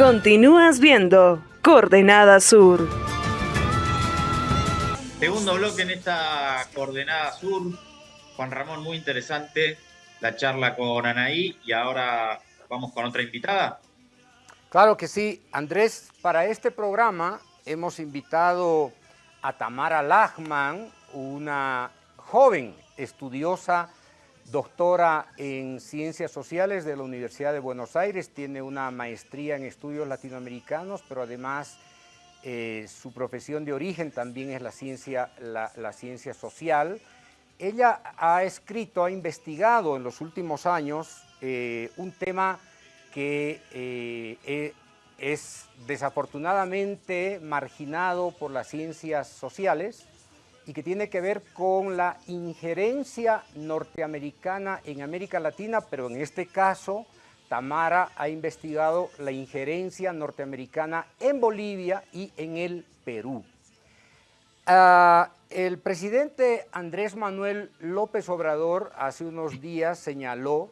Continúas viendo Coordenada Sur. Segundo bloque en esta Coordenada Sur. Juan Ramón, muy interesante la charla con Anaí y ahora vamos con otra invitada. Claro que sí, Andrés, para este programa hemos invitado a Tamara Lachman, una joven estudiosa doctora en Ciencias Sociales de la Universidad de Buenos Aires, tiene una maestría en estudios latinoamericanos, pero además eh, su profesión de origen también es la ciencia, la, ciencia social. Ella ha escrito, ha investigado en los últimos años eh, un tema que eh, es desafortunadamente marginado por las ciencias sociales, y que tiene que ver con la injerencia norteamericana en América Latina, pero en este caso Tamara ha investigado la injerencia norteamericana en Bolivia y en el Perú. Ah, el presidente Andrés Manuel López Obrador hace unos días señaló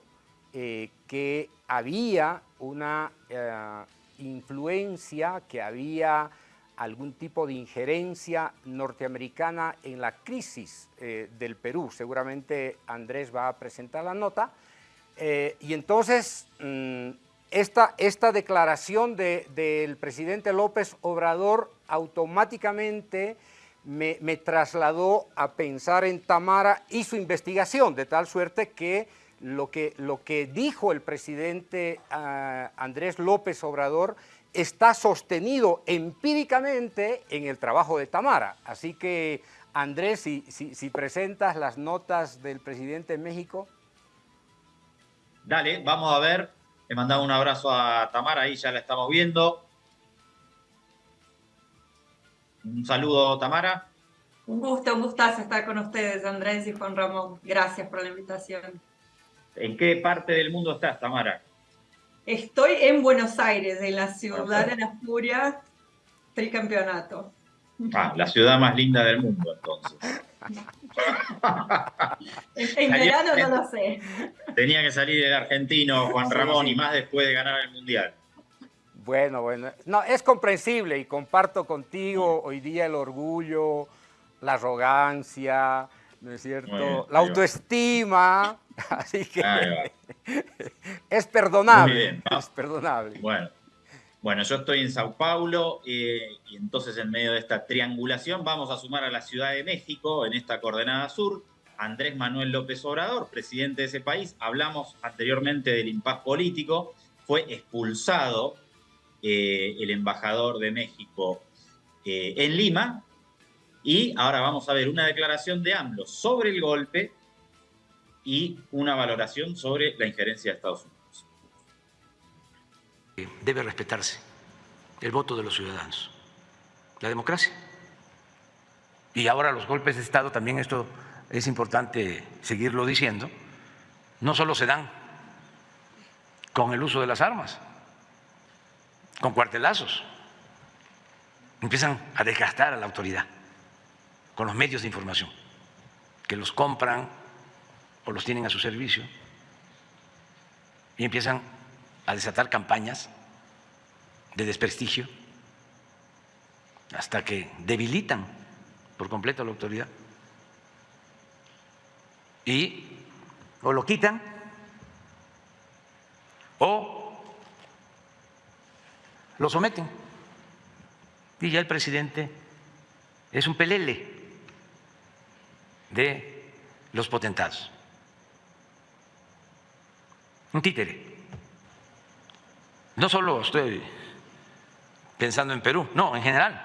eh, que había una eh, influencia, que había algún tipo de injerencia norteamericana en la crisis eh, del Perú. Seguramente Andrés va a presentar la nota. Eh, y entonces, mm, esta, esta, declaración del presidente López Obrador automáticamente me, trasladó a pensar en Tamara y su investigación, de tal suerte que lo que, lo que dijo el presidente ah, Andrés López Obrador está sostenido empíricamente en el trabajo de Tamara. Así que, Andrés, si, presentas las notas del presidente de México. Dale, vamos a ver. Le mandamos un abrazo a Tamara, ahí ya la estamos viendo. Un saludo, Tamara. Un gusto, un gustazo estar con ustedes, Andrés y Juan Ramón. Gracias por la invitación. ¿En qué parte del mundo estás, Tamara? Estoy en Buenos Aires, en la ciudad de la furia, tricampeonato. Ah, la ciudad más linda del mundo, entonces. en, verano no lo sé. Tenía que salir el argentino Juan Ramón y más después de ganar el Mundial. Bueno, bueno. No, es comprensible y comparto contigo hoy día el orgullo, la arrogancia, ¿no es cierto? la autoestima. Así que es perdonable. es perdonable. Bueno. Bueno, yo estoy en Sao Paulo eh, y entonces en medio de esta triangulación vamos a sumar a la Ciudad de México en esta coordenada sur. Andrés Manuel López Obrador, presidente de ese país. Hablamos anteriormente del impas político. Fue expulsado eh, el embajador de México eh, en Lima. Y ahora vamos a ver una declaración de AMLO sobre el golpe y una valoración sobre la injerencia de Estados Unidos. Debe respetarse el voto de los ciudadanos, la democracia. Y ahora los golpes de Estado, también esto es importante seguirlo diciendo, no solo se dan con el uso de las armas, con cuartelazos, empiezan a desgastar a la autoridad con los medios de información, que los compran o los tienen a su servicio y empiezan a desatar campañas de desprestigio hasta que debilitan por completo la autoridad y o lo quitan o lo someten. Y ya el presidente es un pelele de los potentados un títere. No solo estoy pensando en Perú, no, en general.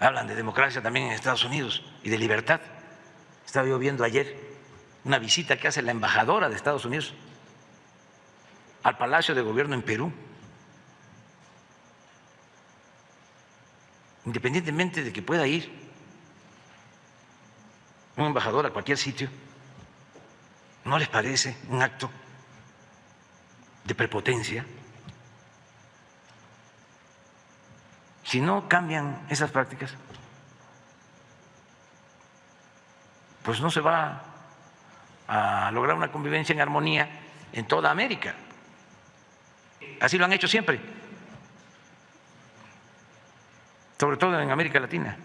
Hablan de democracia también en Estados Unidos y de libertad. Estaba yo viendo ayer una visita que hace la embajadora de Estados Unidos al Palacio de Gobierno en Perú. Independientemente de que pueda ir un embajador a cualquier sitio, ¿No les parece un acto de prepotencia? Si no cambian esas prácticas, pues no se va a lograr una convivencia en armonía en toda América. así lo han hecho siempre, sobre todo en América Latina.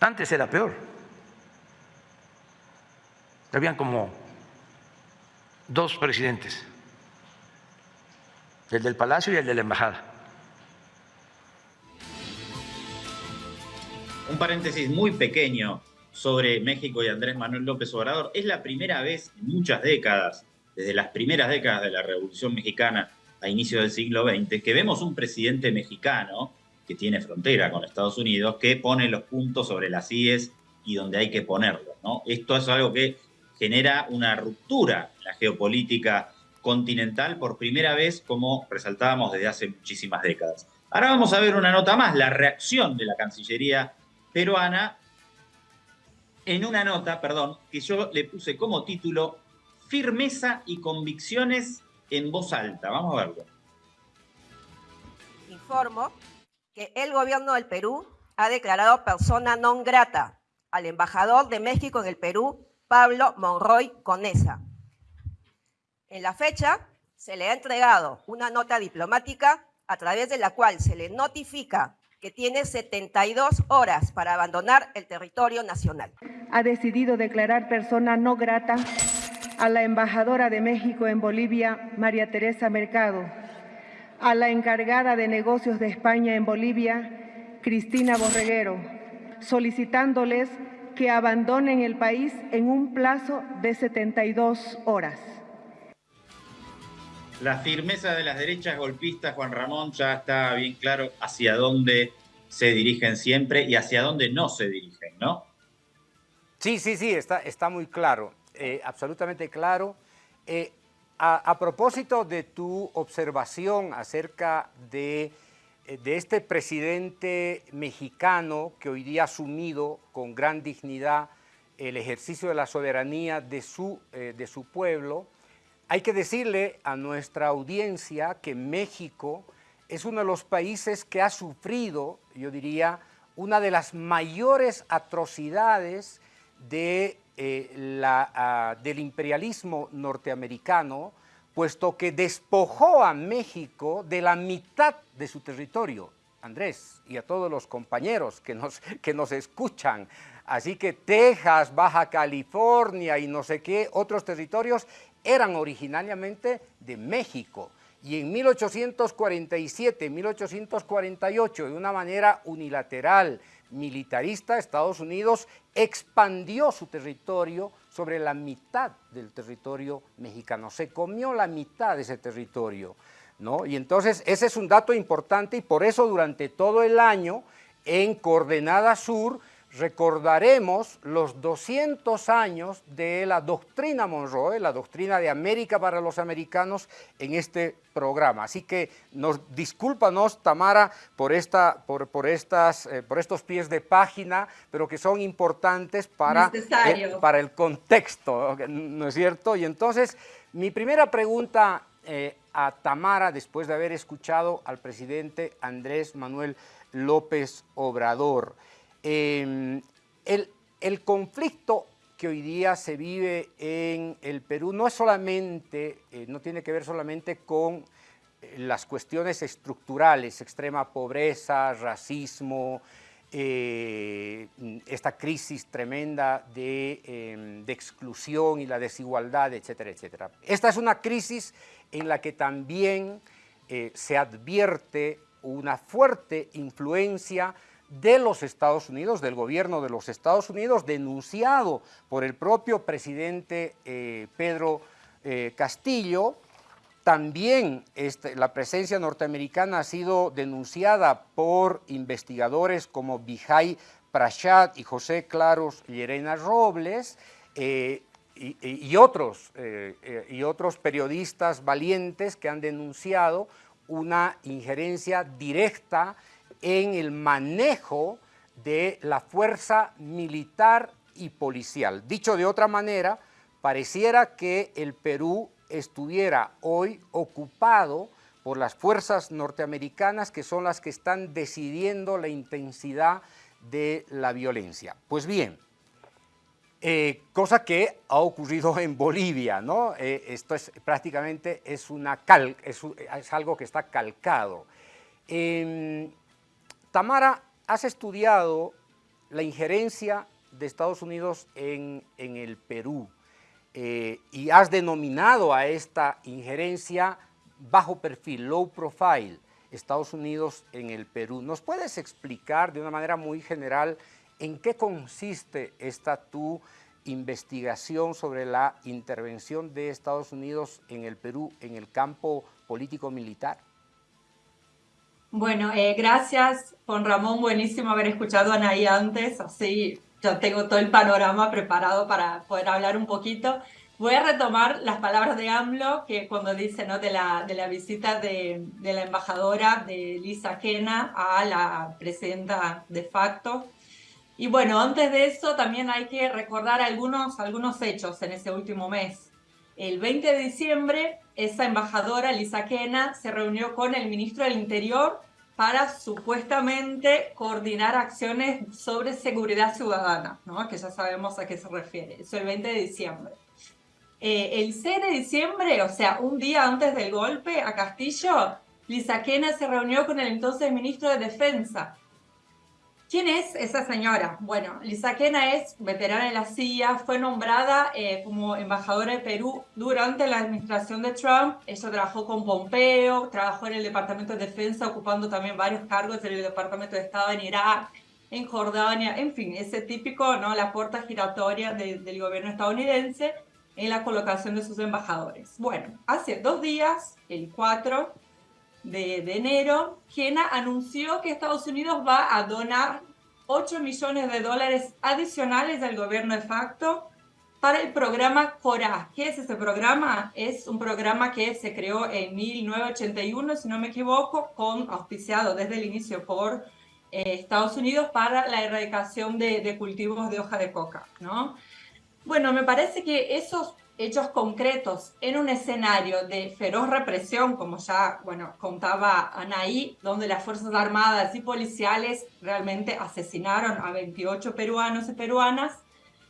Antes era peor. Habían como dos presidentes, el del Palacio y el de la Embajada. Un paréntesis muy pequeño sobre México y Andrés Manuel López Obrador. Es la primera vez en muchas décadas, desde las primeras décadas de la Revolución Mexicana a inicio del siglo XX, que vemos un presidente mexicano que tiene frontera con Estados Unidos, que pone los puntos sobre las IES y donde hay que ponerlos. ¿no? Esto es algo que genera una ruptura en la geopolítica continental por primera vez, como resaltábamos desde hace muchísimas décadas. Ahora vamos a ver una nota más, la reacción de la Cancillería peruana en una nota, perdón, que yo le puse como título Firmeza y convicciones en voz alta. Vamos a verlo. Informo que el gobierno del Perú ha declarado persona non grata al embajador de México en el Perú, Pablo Monroy Conesa. En la fecha se le ha entregado una nota diplomática a través de la cual se le notifica que tiene 72 horas para abandonar el territorio nacional. Ha decidido declarar persona no grata a la embajadora de México en Bolivia, María Teresa Mercado, a la encargada de negocios de España en Bolivia, Cristina Borreguero, solicitándoles que abandonen el país en un plazo de 72 horas. La firmeza de las derechas golpistas, Juan Ramón, ya está bien claro hacia dónde se dirigen siempre y hacia dónde no se dirigen, ¿no? Sí, sí, sí, está, está muy claro, eh, absolutamente claro. Eh, a, propósito de tu observación acerca de, eh, de, este presidente mexicano que hoy día ha asumido con gran dignidad el ejercicio de la soberanía de su, de su pueblo, hay que decirle a nuestra audiencia que México es uno de los países que ha sufrido, yo diría, una de las mayores atrocidades de, eh, la, ah, del imperialismo norteamericano, puesto que despojó a México de la mitad de su territorio. Andrés y a todos los compañeros que nos, que nos escuchan. Así que Texas, Baja California y no sé qué otros territorios eran originariamente de México. Y en 1847, 1848, de una manera unilateral, militarista, Estados Unidos expandió su territorio sobre la mitad del territorio mexicano. Se comió la mitad de ese territorio. ¿no? Y entonces ese es un dato importante y por eso durante todo el año en Coordenada Sur recordaremos los 200 años de la doctrina Monroe, la doctrina de América para los americanos en este programa. Así que nos discúlpanos, Tamara, por, esta, por, por, estas, eh, por estos pies de página, pero que son importantes para, eh, para el contexto, ¿no es cierto? Y entonces, mi primera pregunta eh, a Tamara, después de haber escuchado al presidente Andrés Manuel López Obrador, Em, el, conflicto que hoy día se vive en el Perú no es solamente, eh, no tiene que ver solamente con eh, las cuestiones estructurales, extrema pobreza, racismo, eh, esta crisis tremenda de, em, de, exclusión y la desigualdad, etcétera, etcétera. Esta es una crisis en la que también se advierte una fuerte influencia de los Estados Unidos, del gobierno de los Estados Unidos, denunciado por el propio presidente eh, Pedro eh, Castillo. También este, la presencia norteamericana ha sido denunciada por investigadores como Vijay Prashat y José Claros Llerena Robles, eh, y, otros, y otros periodistas valientes que han denunciado una injerencia directa en el manejo de la fuerza militar y policial. Dicho de otra manera, pareciera que el Perú estuviera hoy ocupado por las fuerzas norteamericanas que son las que están decidiendo la intensidad de la violencia. Pues bien, Eh, cosa que ha ocurrido en Bolivia, ¿no? Eh, esto es prácticamente es, una cal, es, algo que está calcado. Em, Tamara, has estudiado la injerencia de Estados Unidos en, el Perú eh, y has denominado a esta injerencia bajo perfil, low profile, Estados Unidos en el Perú. ¿Nos puedes explicar de una manera muy general ¿En qué consiste esta tu investigación sobre la intervención de Estados Unidos en el Perú en el campo político-militar? Bueno, eh, gracias Juan Ramón, buenísimo haber escuchado a Anaí antes, así ya tengo todo el panorama preparado para poder hablar un poquito. Voy a retomar las palabras de AMLO, que cuando dice ¿no? de, la, de la visita de, de la embajadora de Lisa Kena a la presidenta de facto, y bueno, antes de eso también hay que recordar algunos, algunos hechos en ese último mes. El 20 de diciembre, esa embajadora, Lisa Kena, se reunió con el ministro del Interior para supuestamente coordinar acciones sobre seguridad ciudadana, ¿no? que ya sabemos a qué se refiere. Eso el 20 de diciembre. Eh, el 6 de diciembre, o sea, un día antes del golpe a Castillo, Lisa Kena se reunió con el entonces ministro de Defensa, ¿Quién es esa señora? Bueno, Lisa Kena es veterana de la CIA, fue nombrada eh, como embajadora de Perú durante la administración de Trump. Ella trabajó con Pompeo, trabajó en el Departamento de Defensa, ocupando también varios cargos en el Departamento de Estado en Irak, en Jordania, en fin, ese típico, ¿no? La puerta giratoria del gobierno estadounidense en la colocación de sus embajadores. Bueno, hace dos días, el 4, de, enero, Kena anunció que Estados Unidos va a donar 8 millones de dólares adicionales al gobierno de facto para el programa CORA. ¿Qué es ese programa? Es un programa que se creó en 1981, si no me equivoco, con auspiciado desde el inicio por eh, Estados Unidos para la erradicación de, de, cultivos de hoja de coca, ¿no? Bueno, me parece que esos hechos concretos en un escenario de feroz represión, como ya bueno, contaba Anaí, donde las Fuerzas Armadas y policiales realmente asesinaron a 28 peruanos y peruanas,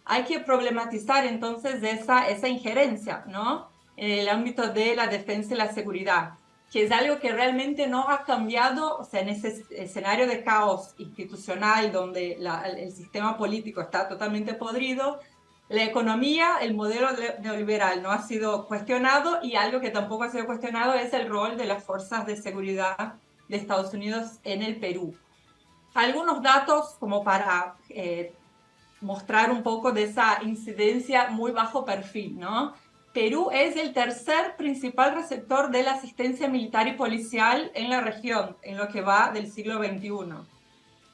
hay que problematizar entonces esa, esa injerencia ¿no? en el ámbito de la defensa y la seguridad, que es algo que realmente no ha cambiado, o sea, en ese escenario de caos institucional donde el sistema político está totalmente podrido, la economía, el modelo neoliberal no ha sido cuestionado y algo que tampoco ha sido cuestionado es el rol de las fuerzas de seguridad de Estados Unidos en el Perú. Algunos datos como para eh, mostrar un poco de esa incidencia muy bajo perfil, ¿no? Perú es el tercer principal receptor de la asistencia militar y policial en la región, en lo que va del siglo XXI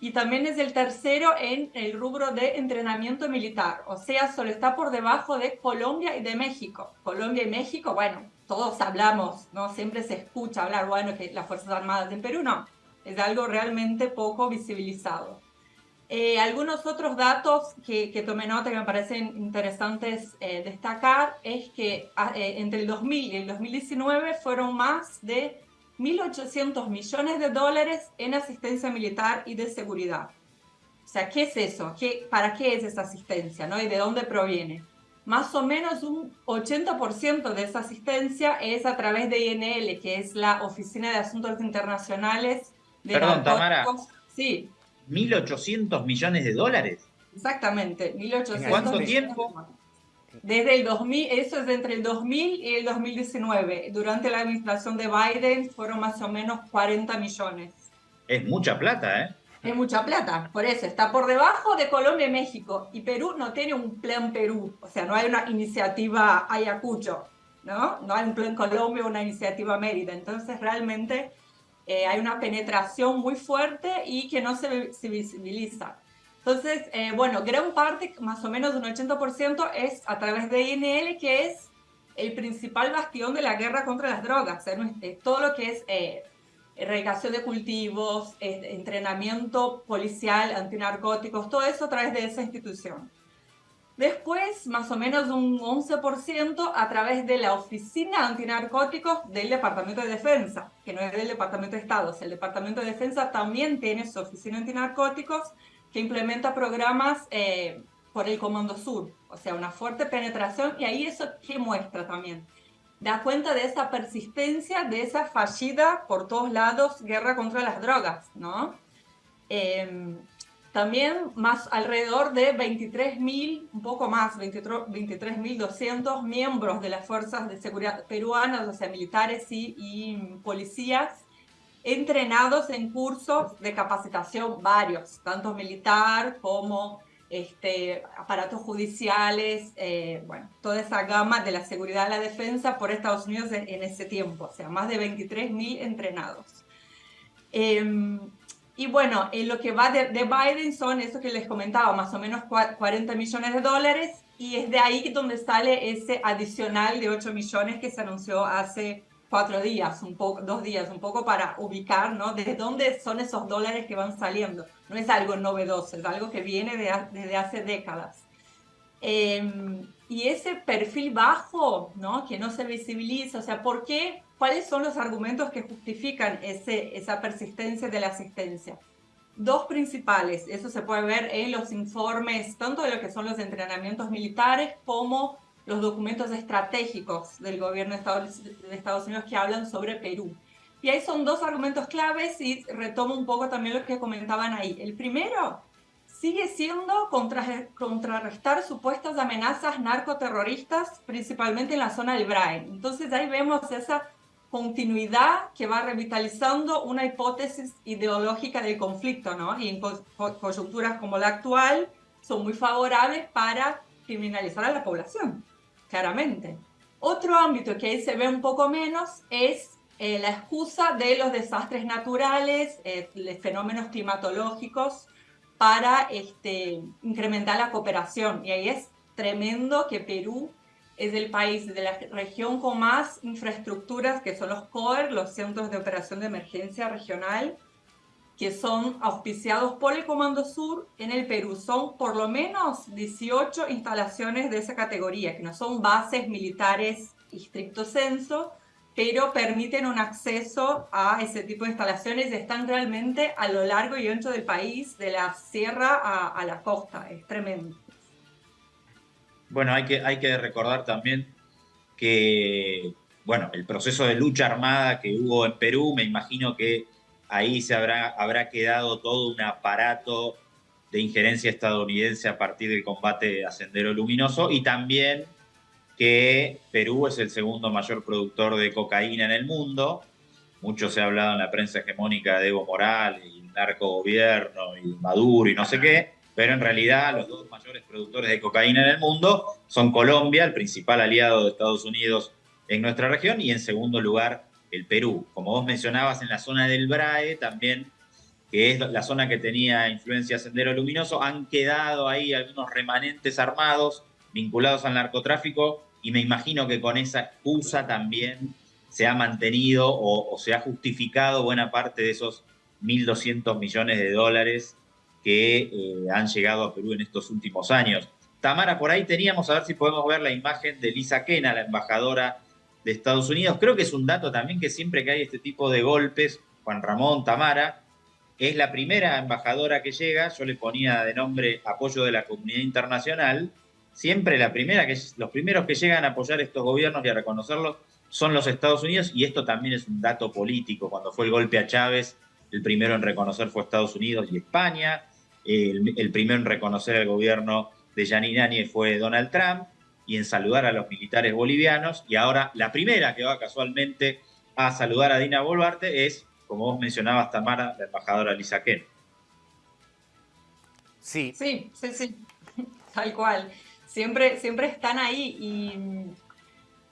y también es el tercero en el rubro de entrenamiento militar, o sea, solo está por debajo de Colombia y de México. Colombia y México, bueno, todos hablamos, ¿no? Siempre se escucha hablar, bueno, que las Fuerzas Armadas en Perú no, es algo realmente poco visibilizado. Eh, algunos otros datos que, que, tomé nota que me parecen interesantes eh, destacar es que ah, eh, entre el 2000 y el 2019 fueron más de 1.800 millones de dólares en asistencia militar y de seguridad. O sea, ¿qué es eso? ¿Qué, ¿Para qué es esa asistencia? ¿no? ¿Y de dónde proviene? Más o menos un 80% de esa asistencia es a través de INL, que es la Oficina de Asuntos Internacionales de Perdón, Tamara. Sí. ¿1.800 millones de dólares? Exactamente, 1.800 ¿En cuánto tiempo? Desde el 2000, eso es entre el 2000 y el 2019. Durante la administración de Biden fueron más o menos 40 millones. Es mucha plata, ¿eh? Es mucha plata, por eso está por debajo de Colombia y México. Y Perú no tiene un plan Perú, o sea, no hay una iniciativa Ayacucho, ¿no? No hay un plan Colombia o una iniciativa Mérida. Entonces, realmente eh, hay una penetración muy fuerte y que no se, se visibiliza. Entonces, eh, bueno, gran parte, más o menos un 80%, es a través de INL, que es el principal bastión de la guerra contra las drogas. todo lo que es eh, erradicación de cultivos, entrenamiento policial, antinarcóticos, todo eso a través de esa institución. Después, más o menos un 11% a través de la Oficina Antinarcóticos del Departamento de Defensa, que no es del Departamento de Estado. el Departamento de Defensa también tiene su Oficina Antinarcóticos, que implementa programas eh, por el Comando Sur, o sea, una fuerte penetración y ahí eso qué muestra también. Da cuenta de esa persistencia, de esa fallida por todos lados guerra contra las drogas, ¿no? Em, también más alrededor de 23.000, un poco más, 23.200 miembros de las fuerzas de seguridad peruanas, o sea, militares y policías, entrenados en cursos de capacitación varios, tanto militar como este, aparatos judiciales, eh, bueno, toda esa gama de la seguridad y la defensa por Estados Unidos en, ese tiempo, o sea, más de 23.000 entrenados. Em, y bueno, en lo que va de, de, Biden son eso que les comentaba, más o menos 40 millones de dólares, y es de ahí donde sale ese adicional de 8 millones que se anunció hace cuatro días, un poco, dos días, un poco para ubicar, ¿no? ¿Desde dónde son esos dólares que van saliendo? No es algo novedoso, es algo que viene de, desde hace décadas. Em, y ese perfil bajo, ¿no? Que no se visibiliza, o sea, ¿por qué? ¿Cuáles son los argumentos que justifican ese, esa persistencia de la asistencia? Dos principales, eso se puede ver en los informes, tanto de lo que son los entrenamientos militares como los documentos estratégicos del gobierno de Estados Unidos que hablan sobre Perú. Y ahí son dos argumentos claves y retomo un poco también lo que comentaban ahí. El primero sigue siendo contrarrestar supuestas amenazas narcoterroristas, principalmente en la zona del Brain. Entonces ahí vemos esa continuidad que va revitalizando una hipótesis ideológica del conflicto, ¿no? Y en coyunturas como la actual son muy favorables para criminalizar a la población claramente. Otro ámbito que ahí se ve un poco menos es eh, la excusa de los desastres naturales, eh, fenómenos climatológicos para este, incrementar la cooperación. Y ahí es tremendo que Perú es el país de la región con más infraestructuras, que son los COER, los Centros de Operación de Emergencia Regional, que son auspiciados por el Comando Sur en el Perú. Son por lo menos 18 instalaciones de esa categoría, que no son bases militares estricto censo, pero permiten un acceso a ese tipo de instalaciones y están realmente a lo largo y ancho del país, de la sierra a, la costa. Es tremendo. Bueno, hay que, hay que recordar también que, bueno, el proceso de lucha armada que hubo en Perú, me imagino que ahí se habrá, habrá quedado todo un aparato de injerencia estadounidense a partir del combate a Sendero Luminoso y también que Perú es el segundo mayor productor de cocaína en el mundo. Mucho se ha hablado en la prensa hegemónica de Evo Morales y el narco gobierno y Maduro y no sé qué, pero en realidad los dos mayores productores de cocaína en el mundo son Colombia, el principal aliado de Estados Unidos en nuestra región, y en segundo lugar el Perú. Como vos mencionabas, en la zona del Brae también, que es la zona que tenía influencia Sendero Luminoso, han quedado ahí algunos remanentes armados vinculados al narcotráfico y me imagino que con esa excusa también se ha mantenido o, se ha justificado buena parte de esos 1.200 millones de dólares que eh, han llegado a Perú en estos últimos años. Tamara, por ahí teníamos, a ver si podemos ver la imagen de Lisa Kena, la embajadora de Estados Unidos. Creo que es un dato también que siempre que hay este tipo de golpes, Juan Ramón Tamara es la primera embajadora que llega, yo le ponía de nombre apoyo de la comunidad internacional, siempre la primera que los primeros que llegan a apoyar estos gobiernos y a reconocerlos son los Estados Unidos y esto también es un dato político. Cuando fue el golpe a Chávez, el primero en reconocer fue Estados Unidos y España, el, primero en reconocer el gobierno de Yanine Áñez fue Donald Trump, y en saludar a los militares bolivianos. Y ahora la primera que va casualmente a saludar a Dina Boluarte es, como vos mencionabas, Tamara, la embajadora Lisa Ken. Sí. Sí, sí, sí, tal cual. Siempre, siempre están ahí y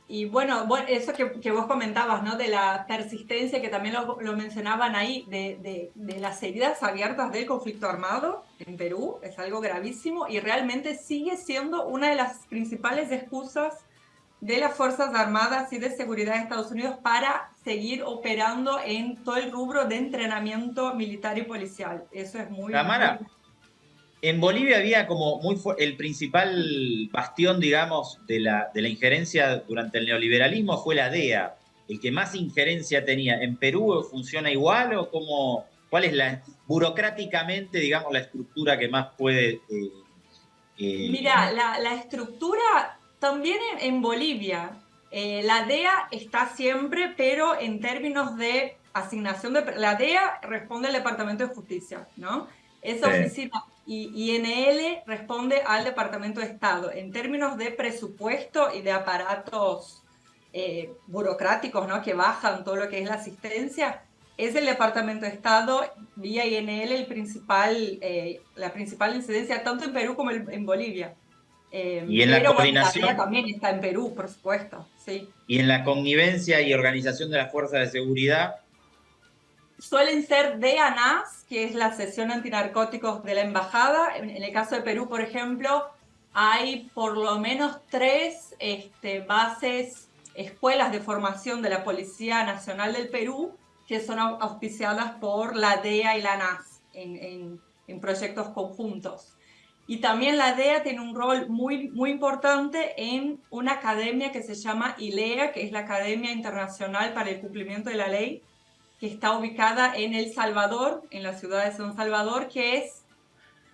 y bueno, eso que, vos comentabas, ¿no? De la persistencia, que también lo, mencionaban ahí, de, las heridas abiertas del conflicto armado en Perú, es algo gravísimo y realmente sigue siendo una de las principales excusas de las Fuerzas Armadas y de Seguridad de Estados Unidos para seguir operando en todo el rubro de entrenamiento militar y policial. Eso es muy... Tamara, en Bolivia había como muy el principal bastión, digamos, de la, de la injerencia durante el neoliberalismo fue la DEA, el que más injerencia tenía. ¿En Perú funciona igual o cómo, cuál es la burocráticamente, digamos, la estructura que más puede eh, Eh, Mira, la, estructura también en, Bolivia, eh, la DEA está siempre, pero en términos de asignación de... La DEA responde al Departamento de Justicia, ¿no? Esa oficina y INL responde al Departamento de Estado. En términos de presupuesto y de aparatos eh, burocráticos ¿no? que bajan todo lo que es la asistencia, es el Departamento de Estado vía INL el principal, eh, la principal incidencia tanto en Perú como en Bolivia. Eh, y en la coordinación. también está en Perú, por supuesto. Sí. Y en la connivencia y organización de las fuerzas de seguridad. Suelen ser DANAS, que es la sesión antinarcóticos de la embajada. En, el caso de Perú, por ejemplo, hay por lo menos tres este, bases, escuelas de formación de la Policía Nacional del Perú que son auspiciadas por la DEA y la NAS en, en, proyectos conjuntos. Y también la DEA tiene un rol muy, muy importante en una academia que se llama ILEA, que es la Academia Internacional para el Cumplimiento de la Ley, que está ubicada en El Salvador, en la ciudad de San Salvador, que es,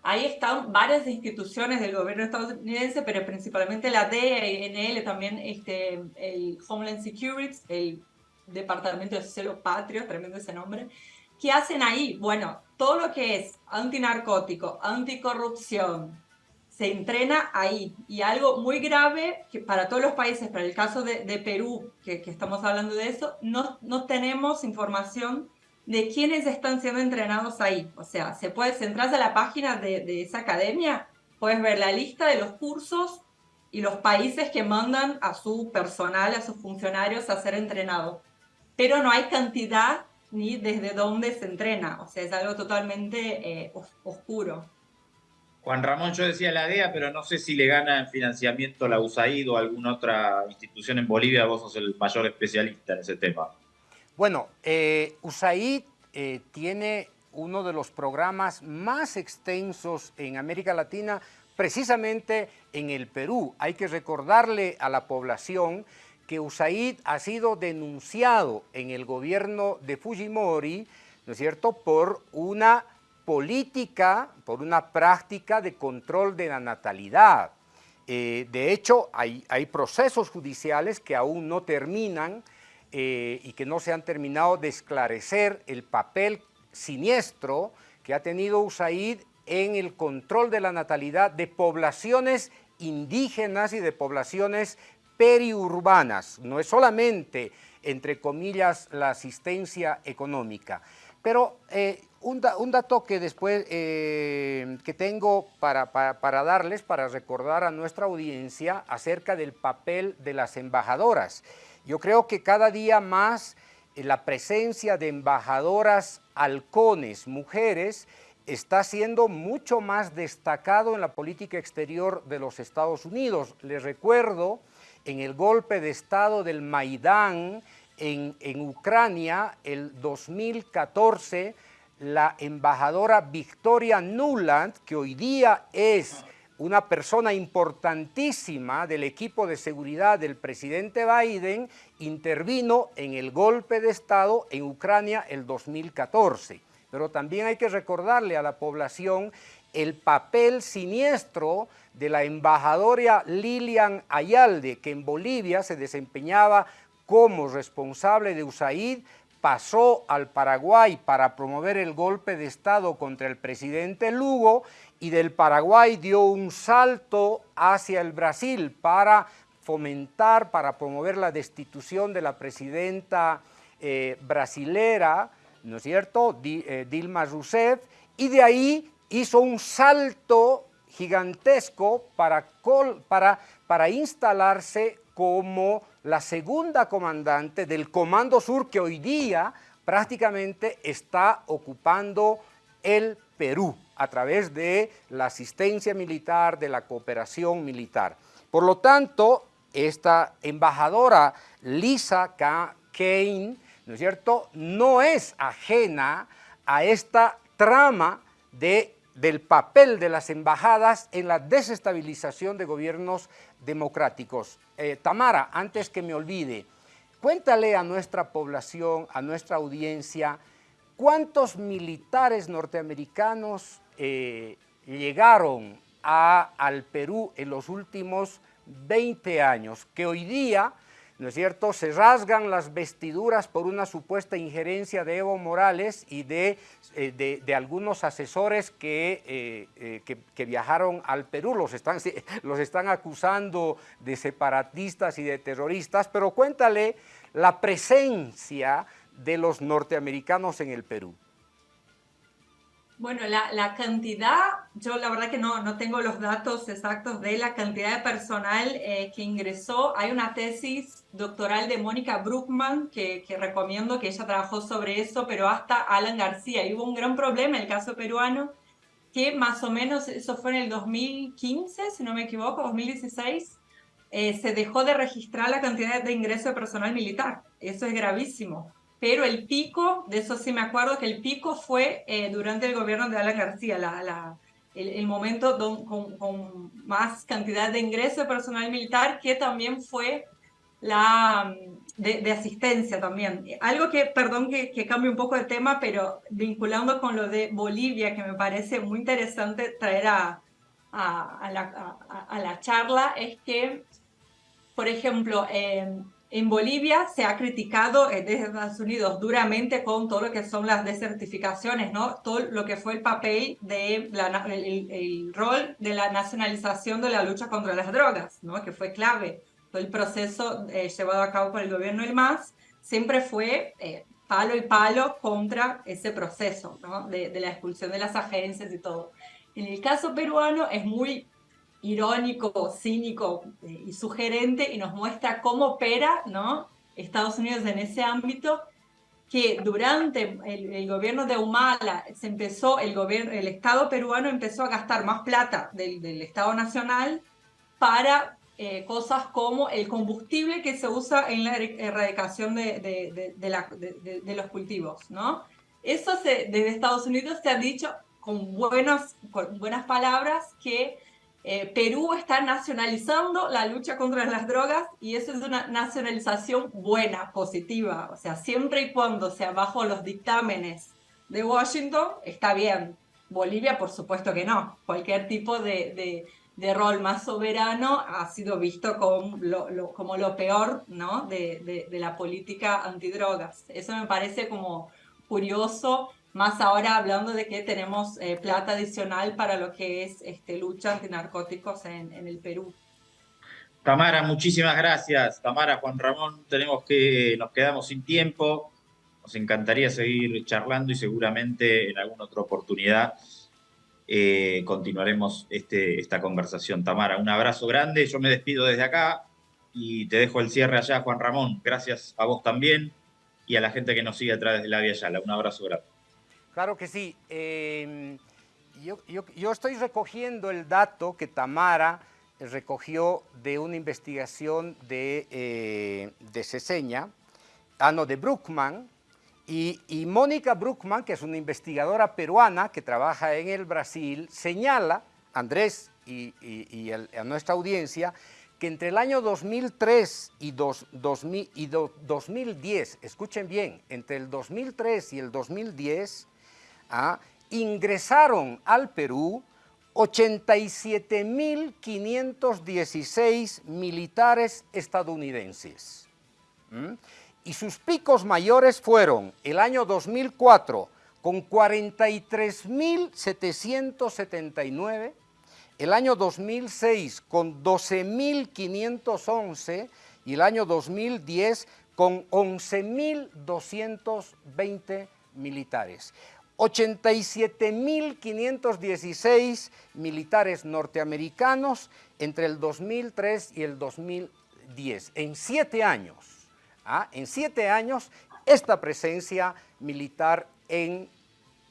ahí están varias instituciones del gobierno estadounidense, pero principalmente la DEA y NL, también este, el Homeland Security, el Departamento de Celo Patrio, tremendo ese nombre, ¿qué hacen ahí? Bueno, todo lo que es antinarcótico, anticorrupción, se entrena ahí. Y algo muy grave que para todos los países, para el caso de, Perú, que, estamos hablando de eso, no, no tenemos información de quiénes están siendo entrenados ahí. O sea, se puede, si entras a la página de, de esa academia, puedes ver la lista de los cursos y los países que mandan a su personal, a sus funcionarios a ser entrenados pero no hay cantidad ni desde dónde se entrena, o sea, es algo totalmente eh, oscuro. Juan Ramón, yo decía la DEA, pero no sé si le gana en financiamiento la USAID o alguna otra institución en Bolivia, vos sos el mayor especialista en ese tema. Bueno, eh, USAID eh, tiene uno de los programas más extensos en América Latina, precisamente en el Perú. Hay que recordarle a la población que USAID ha sido denunciado en el gobierno de Fujimori, ¿no es cierto?, por una política, por una práctica de control de la natalidad. Eh, de hecho, hay, hay, procesos judiciales que aún no terminan eh, y que no se han terminado de esclarecer el papel siniestro que ha tenido USAID en el control de la natalidad de poblaciones indígenas y de poblaciones periurbanas, no es solamente, entre comillas, la asistencia económica. Pero eh, un, dato que después eh, que tengo para, para, darles, para recordar a nuestra audiencia acerca del papel de las embajadoras. Yo creo que cada día más eh, la presencia de embajadoras halcones, mujeres, está siendo mucho más destacado en la política exterior de los Estados Unidos. Les recuerdo en el golpe de Estado del Maidán en, Ucrania, el 2014, la embajadora Victoria Nuland, que hoy día es una persona importantísima del equipo de seguridad del presidente Biden, intervino en el golpe de Estado en Ucrania el 2014. Pero también hay que recordarle a la población el papel siniestro de la embajadora Lilian Ayalde, que en Bolivia se desempeñaba como responsable de USAID, pasó al Paraguay para promover el golpe de Estado contra el presidente Lugo y del Paraguay dio un salto hacia el Brasil para fomentar, para promover la destitución de la presidenta eh, brasilera, ¿no es cierto?, eh, Dilma Rousseff, y de ahí hizo un salto gigantesco para, para, para instalarse como la segunda comandante del Comando Sur que hoy día prácticamente está ocupando el Perú a través de la asistencia militar, de la cooperación militar. Por lo tanto, esta embajadora Lisa Kane, ¿no es cierto?, no es ajena a esta trama de del papel de las embajadas en la desestabilización de gobiernos democráticos. Eh, Tamara, antes que me olvide, cuéntale a nuestra población, a nuestra audiencia, cuántos militares norteamericanos eh, llegaron al Perú en los últimos 20 años, que hoy día ¿no es cierto?, se rasgan las vestiduras por una supuesta injerencia de Evo Morales y de, eh, de, algunos asesores que, eh, eh, que, que, viajaron al Perú, los están, los están acusando de separatistas y de terroristas, pero cuéntale la presencia de los norteamericanos en el Perú. Bueno, la, cantidad, yo la verdad que no, no tengo los datos exactos de la cantidad de personal eh, que ingresó. Hay una tesis doctoral de Mónica Bruckman que, que, recomiendo, que ella trabajó sobre eso, pero hasta Alan García. Y hubo un gran problema en el caso peruano, que más o menos, eso fue en el 2015, si no me equivoco, 2016, eh, se dejó de registrar la cantidad de ingreso de personal militar. Eso es gravísimo pero el pico, de eso sí me acuerdo, que el pico fue eh, durante el gobierno de Alan García, la, el, momento con, más cantidad de ingreso de personal militar, que también fue la de, asistencia también. Algo que, perdón que, que cambie un poco de tema, pero vinculando con lo de Bolivia, que me parece muy interesante traer a, a, la, a la, charla, es que, por ejemplo, eh, en Bolivia se ha criticado eh, desde Estados Unidos duramente con todo lo que son las desertificaciones, ¿no? Todo lo que fue el papel de la, el, rol de la nacionalización de la lucha contra las drogas, ¿no? Que fue clave. Todo el proceso eh, llevado a cabo por el gobierno del MAS siempre fue eh, palo y palo contra ese proceso, ¿no? De, de la expulsión de las agencias y todo. En el caso peruano es muy irónico, cínico eh, y sugerente y nos muestra cómo opera ¿no? Estados Unidos en ese ámbito, que durante el, gobierno de Humala se empezó, el, gobierno, el Estado peruano empezó a gastar más plata del, Estado Nacional para eh, cosas como el combustible que se usa en la erradicación de, de, de los cultivos. ¿no? Eso se, desde Estados Unidos se ha dicho con, buenos, con buenas palabras que eh, Perú está nacionalizando la lucha contra las drogas y eso es una nacionalización buena, positiva. O sea, siempre y cuando sea bajo los dictámenes de Washington, está bien. Bolivia, por supuesto que no. Cualquier tipo de, rol más soberano ha sido visto como lo, peor de, de la política antidrogas. Eso me parece como curioso más ahora hablando de que tenemos eh, plata adicional para lo que es este, lucha antinarcóticos en, en el Perú. Tamara, muchísimas gracias. Tamara, Juan Ramón, tenemos que, nos quedamos sin tiempo. Nos encantaría seguir charlando y seguramente en alguna otra oportunidad eh, continuaremos este, esta conversación. Tamara, un abrazo grande. Yo me despido desde acá y te dejo el cierre allá, Juan Ramón. Gracias a vos también y a la gente que nos sigue a través de la Vía Yala. Un abrazo grande. Claro que sí. Em, yo, estoy recogiendo el dato que Tamara recogió de una investigación de, eh, de Ceseña, ah, no, de Bruckman, y, Mónica Bruckman, que es una investigadora peruana que trabaja en el Brasil, señala, Andrés y, a nuestra audiencia, que entre el año 2003 y, dos, 2000, y 2010, escuchen bien, entre el 2003 y el 2010, ingresaron al Perú 87.516 militares estadounidenses. Y sus picos mayores fueron el año 2004 con 43.779, el año 2006 con 12.511 y el año 2010 con 11.220 militares. 87.516 militares norteamericanos entre el 2003 y el 2010. En siete años, ¿ah? en siete años, esta presencia militar en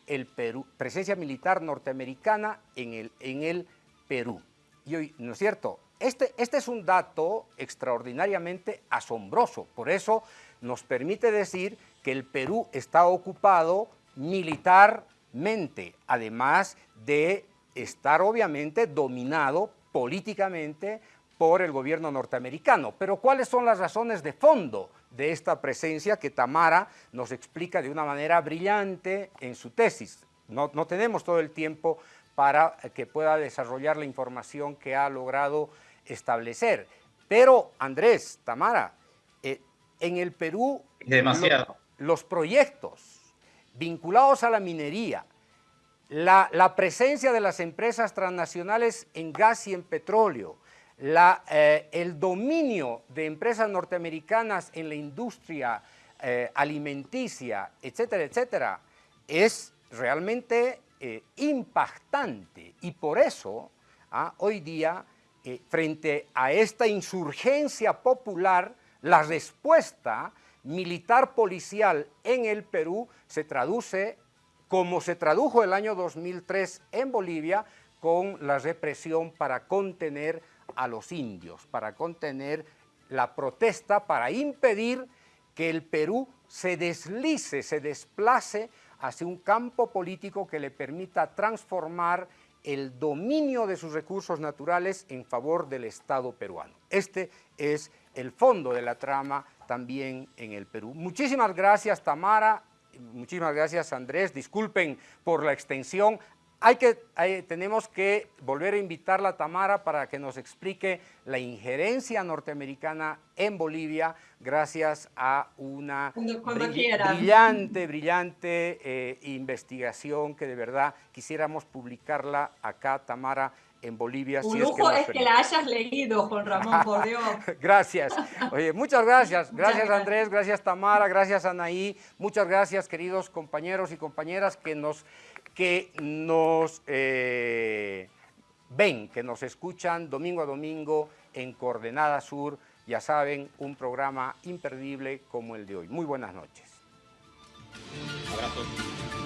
el Perú, presencia militar norteamericana en el, en el Perú. Y hoy, ¿no es cierto? Este, este es un dato extraordinariamente asombroso, por eso nos permite decir que el Perú está ocupado militarmente, además de estar obviamente dominado políticamente por el gobierno norteamericano. Pero ¿cuáles son las razones de fondo de esta presencia que Tamara nos explica de una manera brillante en su tesis? No, no tenemos todo el tiempo para que pueda desarrollar la información que ha logrado establecer. Pero, Andrés, Tamara, eh, en el Perú... Demasiado. los proyectos vinculados a la minería, la, presencia de las empresas transnacionales en gas y en petróleo, eh, el dominio de empresas norteamericanas en la industria eh, alimenticia, etcétera, etcétera, es realmente eh, impactante. Y por eso ah, hoy día, frente a esta insurgencia popular, la respuesta militar policial en el Perú se traduce como se tradujo el año 2003 en Bolivia con la represión para contener a los indios, para contener la protesta, para impedir que el Perú se deslice, se desplace hacia un campo político que le permita transformar el dominio de sus recursos naturales en favor del Estado peruano. Este es el fondo de la trama también en el Perú. Muchísimas gracias Tamara, muchísimas gracias Andrés, disculpen por la extensión. Hay que, tenemos que volver a invitarla a Tamara para que nos explique la injerencia norteamericana en Bolivia gracias a una brillante, brillante eh, investigación que de verdad quisiéramos publicarla acá, Tamara, en Bolivia. Un lujo es, que, la hayas leído, Juan Ramón, por Dios. gracias. Oye, muchas gracias. Gracias Andrés, gracias Tamara, gracias Anaí. Muchas gracias queridos compañeros y compañeras que nos, que nos eh, ven, que nos escuchan domingo a domingo en Coordenada Sur. Ya saben, un programa imperdible como el de hoy. Muy buenas noches. ¿Cómo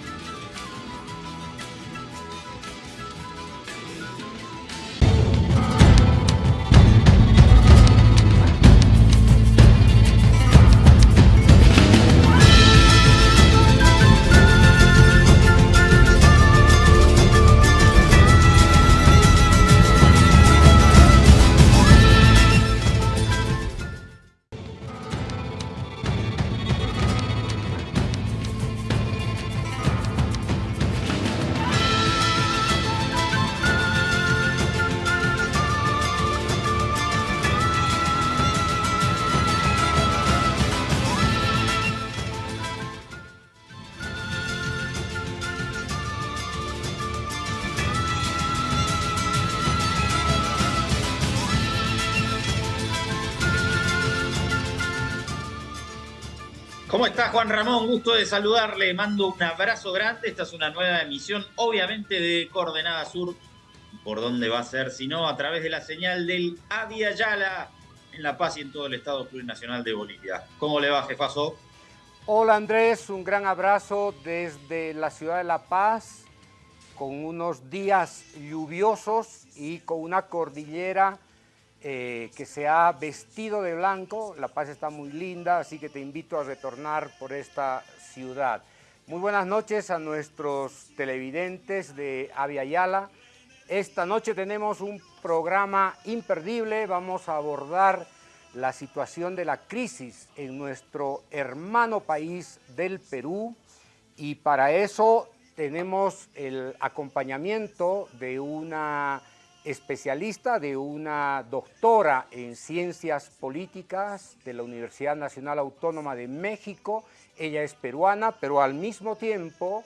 Juan Ramón? Gusto de saludarle. Mando un abrazo grande. Esta es una nueva emisión, obviamente, de Coordenada Sur. ¿Por dónde va a ser? Si no, a través de la señal del Avia en La Paz y en todo el Estado Plurinacional de Bolivia. ¿Cómo le va, jefazo? Hola Andrés, un gran abrazo desde la ciudad de La Paz, con unos días lluviosos y con una cordillera eh, que se ha vestido de blanco. La Paz está muy linda, así que te invito a retornar por esta ciudad. Muy buenas noches a nuestros televidentes de Avia Yala. Esta noche tenemos un programa imperdible. Vamos a abordar la situación de la crisis en nuestro hermano país del Perú y para eso tenemos el acompañamiento de una especialista de una doctora en ciencias políticas de la Universidad Nacional Autónoma de México. Ella es peruana, pero al mismo tiempo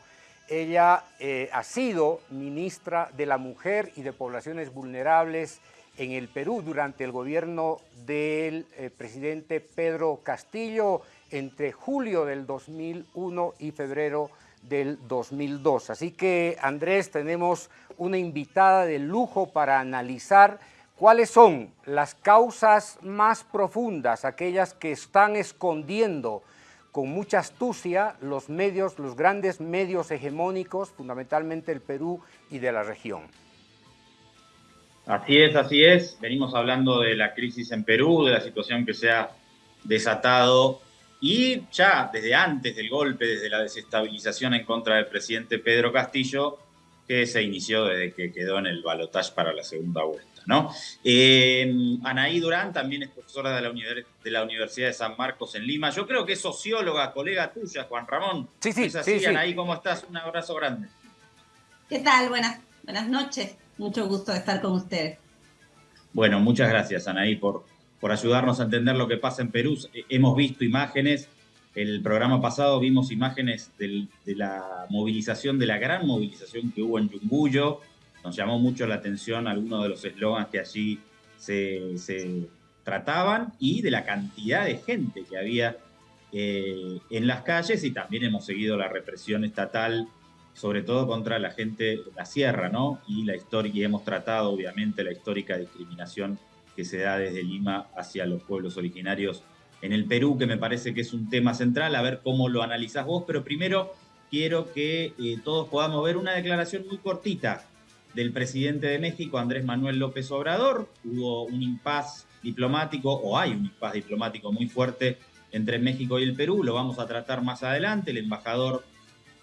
ella eh, ha sido ministra de la Mujer y de Poblaciones Vulnerables en el Perú durante el gobierno del eh, presidente Pedro Castillo entre julio del 2001 y febrero del 2002. Así que, Andrés, tenemos una invitada de lujo para analizar cuáles son las causas más profundas, aquellas que están escondiendo con mucha astucia los medios, los grandes medios hegemónicos, fundamentalmente el Perú y de la región. Así es, así es. Venimos hablando de la crisis en Perú, de la situación que se ha desatado y ya desde antes del golpe, desde la desestabilización en contra del presidente Pedro Castillo, que se inició desde que quedó en el balotaje para la segunda vuelta. ¿no? Eh, Anaí Durán también es profesora de la, de la, Universidad de San Marcos en Lima. Yo creo que es socióloga, colega tuya, Juan Ramón. Sí, sí, ¿Es así, Anaí? ¿Cómo estás? Un abrazo grande. ¿Qué tal? Buenas, Buenas noches, mucho gusto de estar con ustedes. Bueno, muchas gracias, Anaí, por, por ayudarnos a entender lo que pasa en Perú. Hemos visto imágenes, el programa pasado vimos imágenes de la movilización, de la gran movilización que hubo en Yunguyo. Nos llamó mucho la atención algunos de los eslogans que allí se, trataban y de la cantidad de gente que había eh, en las calles y también hemos seguido la represión estatal sobre todo contra la gente de la sierra, ¿no? Y la historia, y hemos tratado obviamente la histórica discriminación que se da desde Lima hacia los pueblos originarios en el Perú, que me parece que es un tema central, a ver cómo lo analizás vos, pero primero quiero que eh, todos podamos ver una declaración muy cortita del presidente de México, Andrés Manuel López Obrador. Hubo un impas diplomático, o hay un impas diplomático muy fuerte entre México y el Perú, lo vamos a tratar más adelante. El embajador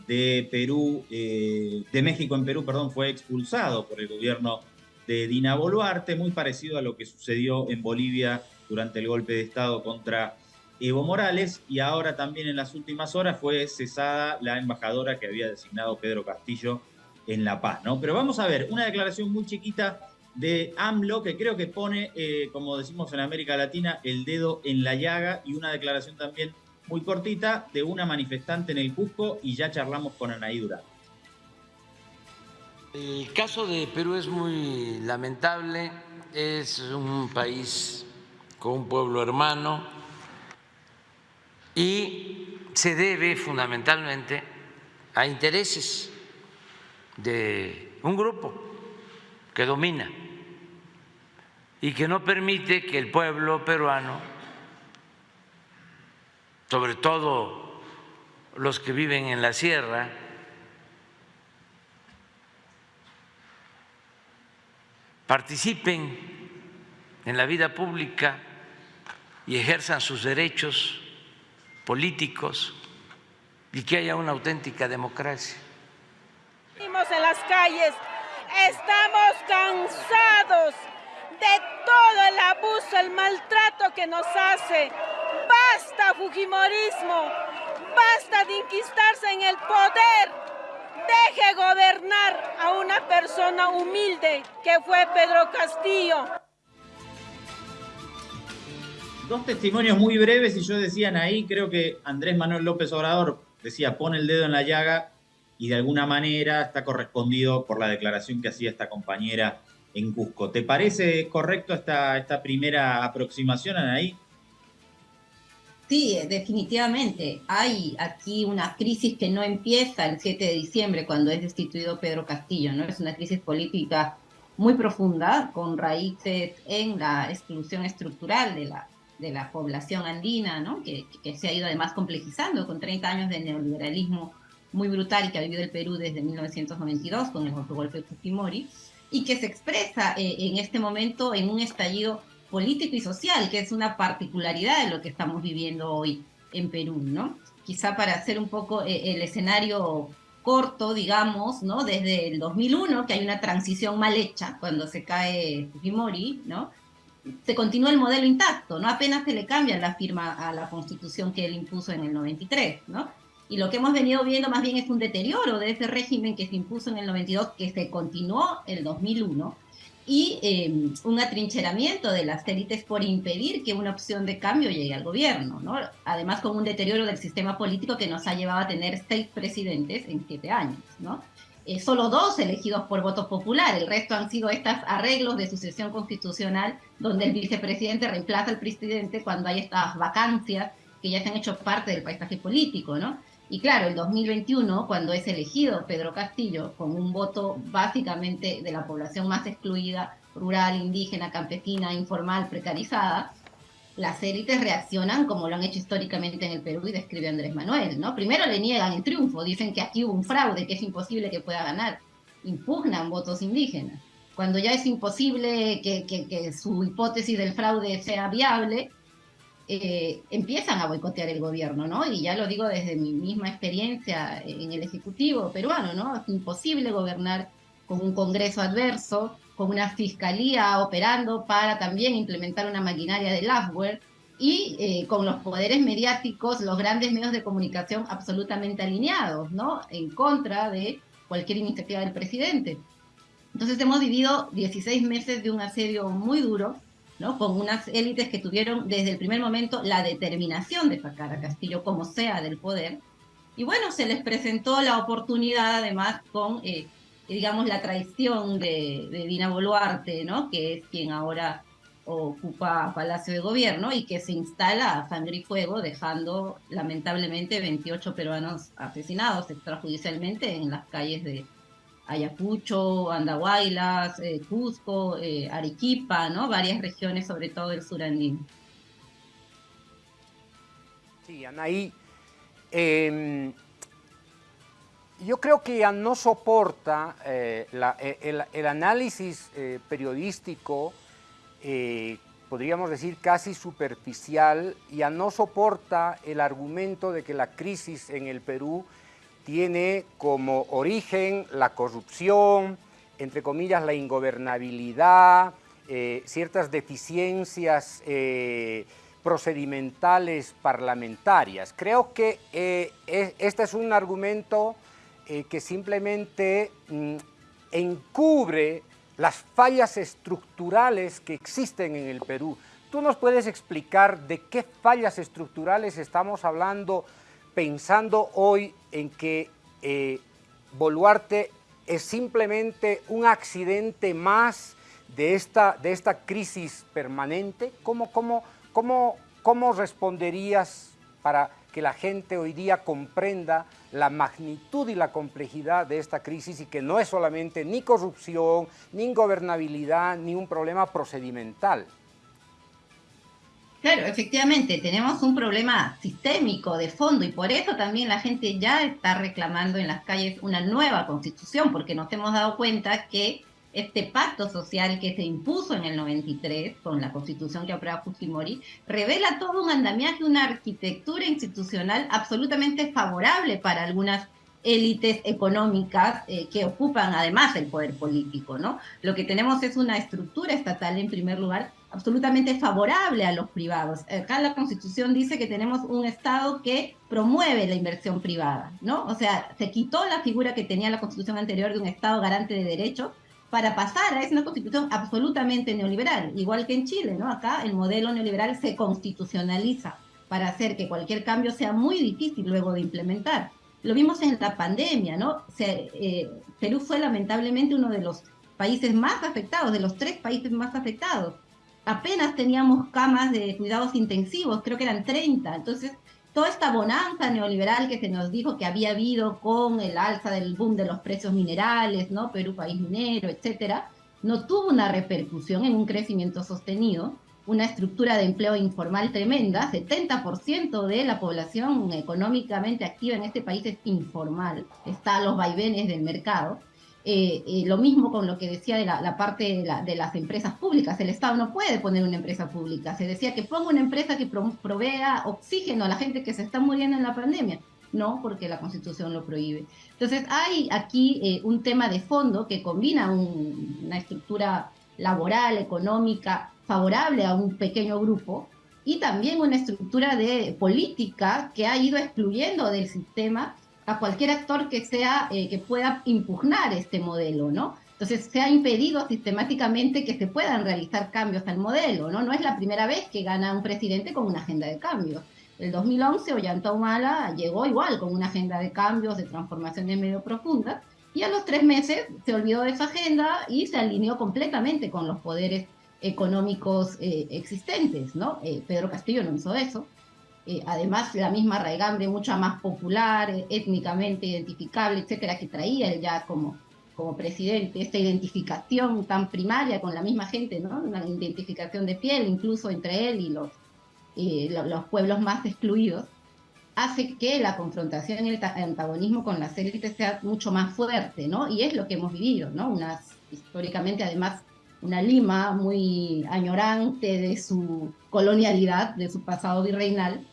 de Perú, eh, de México en Perú, perdón, fue expulsado por el gobierno de Dina Boluarte, muy parecido a lo que sucedió en Bolivia durante el golpe de Estado contra Evo Morales, y ahora también en las últimas horas fue cesada la embajadora que había designado Pedro Castillo en La Paz, ¿no? Pero vamos a ver, una declaración muy chiquita de AMLO que creo que pone, eh, como decimos en América Latina, el dedo en la llaga y una declaración también muy cortita de una manifestante en el Cusco y ya charlamos con Anaí Durán. El caso de Perú es muy lamentable, es un país con un pueblo hermano y se debe fundamentalmente a intereses de un grupo que domina y que no permite que el pueblo peruano sobre todo los que viven en la sierra, participen en la vida pública y ejerzan sus derechos políticos y que haya una auténtica democracia. Estamos en las calles, estamos cansados de todo el abuso, el maltrato que nos hace Basta Fujimorismo, basta de inquistarse en el poder. Deje gobernar a una persona humilde que fue Pedro Castillo. Dos testimonios muy breves y yo decían ahí, creo que Andrés Manuel López Obrador decía, pone el dedo en la llaga y de alguna manera está correspondido por la declaración que hacía esta compañera en Cusco. ¿Te parece correcto esta, esta primera aproximación, Anaí? Sí, definitivamente. Hay aquí una crisis que no empieza el 7 de diciembre cuando es destituido Pedro Castillo, ¿no? Es una crisis política muy profunda, con raíces en la exclusión estructural de la, de la población andina, ¿no? Que, que se ha ido además complejizando con 30 años de neoliberalismo muy brutal que ha vivido el Perú desde 1992 con el golpe de Fujimori y que se expresa eh, en este momento en un estallido político y social, que es una particularidad de lo que estamos viviendo hoy en Perú, ¿no? Quizá para hacer un poco eh, el escenario corto, digamos, ¿no? Desde el 2001, que hay una transición mal hecha cuando se cae Fujimori, ¿no? Se continúa el modelo intacto, ¿no? Apenas se le cambia la firma a la constitución que él impuso en el 93, ¿no? Y lo que hemos venido viendo más bien es un deterioro de ese régimen que se impuso en el 92, que se continuó el 2001, y em, un atrincheramiento de las élites por impedir que una opción de cambio llegue al gobierno, ¿no? Además con un deterioro del sistema político que nos ha llevado a tener seis presidentes en siete años, ¿no? Eh, solo dos elegidos por voto popular, el resto han sido estos arreglos de sucesión constitucional donde el vicepresidente reemplaza al presidente cuando hay estas vacancias que ya se han hecho parte del paisaje político, ¿no? Y claro, el 2021, cuando es elegido Pedro Castillo, con un voto básicamente de la población más excluida, rural, indígena, campesina, informal, precarizada, las élites reaccionan como lo han hecho históricamente en el Perú y describe Andrés Manuel, ¿no? Primero le niegan el triunfo, dicen que aquí hubo un fraude, que es imposible que pueda ganar, impugnan votos indígenas. Cuando ya es imposible que, que su hipótesis del fraude sea viable, eh, empiezan a boicotear el gobierno, ¿no? Y ya lo digo desde mi misma experiencia en el Ejecutivo peruano, ¿no? Es imposible gobernar con un Congreso adverso, con una fiscalía operando para también implementar una maquinaria de Lafware y eh, con los poderes mediáticos, los grandes medios de comunicación absolutamente alineados, ¿no? En contra de cualquier iniciativa del presidente. Entonces hemos vivido 16 meses de un asedio muy duro, ¿no? con unas élites que tuvieron desde el primer momento la determinación de sacar a Castillo como sea del poder. Y bueno, se les presentó la oportunidad además con, eh, digamos, la traición de, de, Dina Boluarte, ¿no? que es quien ahora ocupa Palacio de Gobierno y que se instala a sangre y fuego, dejando lamentablemente 28 peruanos asesinados extrajudicialmente en las calles de, Ayacucho, Andahuaylas, eh, Cusco, eh, Arequipa, ¿no? Varias regiones, sobre todo del sur andino. Sí, Anaí, em, yo creo que ya no soporta eh, el, el, análisis periodístico, podríamos decir casi superficial, ya no soporta el argumento de que la crisis en el Perú tiene como origen la corrupción, entre comillas la ingobernabilidad, eh, ciertas deficiencias eh, procedimentales parlamentarias. Creo que eh, este es un argumento que simplemente mm, encubre las fallas estructurales que existen en el Perú. ¿Tú nos puedes explicar de qué fallas estructurales estamos hablando pensando hoy en que eh, Boluarte es simplemente un accidente más de esta, de esta crisis permanente? ¿Cómo, cómo, cómo, ¿Cómo responderías para que la gente hoy día comprenda la magnitud y la complejidad de esta crisis y que no es solamente ni corrupción, ni ingobernabilidad, ni un problema procedimental? Claro, efectivamente, tenemos un problema sistémico de fondo y por eso también la gente ya está reclamando en las calles una nueva constitución, porque nos hemos dado cuenta que este pacto social que se impuso en el 93 con la constitución que aprueba Fujimori revela todo un andamiaje, una arquitectura institucional absolutamente favorable para algunas élites económicas eh, que ocupan además el poder político, ¿no? Lo que tenemos es una estructura estatal en primer lugar absolutamente favorable a los privados. Acá la Constitución dice que tenemos un Estado que promueve la inversión privada, ¿no? O sea, se quitó la figura que tenía la Constitución anterior de un Estado garante de derechos para pasar a una Constitución absolutamente neoliberal, igual que en Chile, ¿no? Acá el modelo neoliberal se constitucionaliza para hacer que cualquier cambio sea muy difícil luego de implementar. Lo vimos en la pandemia, ¿no? Eh, Perú fue lamentablemente uno de los países más afectados, de los tres países más afectados apenas teníamos camas de cuidados intensivos, creo que eran 30. Entonces, toda esta bonanza neoliberal que se nos dijo que había habido con el alza del boom de los precios minerales, ¿no? Perú país minero, etcétera, no tuvo una repercusión en un crecimiento sostenido, una estructura de empleo informal tremenda, 70% de la población económicamente activa en este país es informal, está a los vaivenes del mercado. Eh, eh, lo mismo con lo que decía de la, parte de, las empresas públicas. El Estado no puede poner una empresa pública. Se decía que ponga una empresa que provea oxígeno a la gente que se está muriendo en la pandemia. No, porque la Constitución lo prohíbe. Entonces hay aquí eh, un tema de fondo que combina una estructura laboral, económica, favorable a un pequeño grupo y también una estructura de política que ha ido excluyendo del sistema a cualquier actor que sea eh, que pueda impugnar este modelo, ¿no? Entonces se ha impedido sistemáticamente que se puedan realizar cambios al modelo, ¿no? No es la primera vez que gana un presidente con una agenda de cambios. El 2011 Ollanta Humala llegó igual con una agenda de cambios, de transformaciones medio profundas, y a los tres meses se olvidó de esa agenda y se alineó completamente con los poderes económicos eh, existentes, ¿no? Eh, Pedro Castillo no hizo eso. Eh, además la misma raigambre mucho más popular, eh, étnicamente identificable, etcétera, que traía él ya como, como presidente, esta identificación tan primaria con la misma gente, ¿no? Una identificación de piel incluso entre él y los, los pueblos más excluidos, hace que la confrontación y el antagonismo con las élites sea mucho más fuerte, ¿no? Y es lo que hemos vivido, ¿no? Unas, históricamente además una Lima muy añorante de su colonialidad, de su pasado virreinal,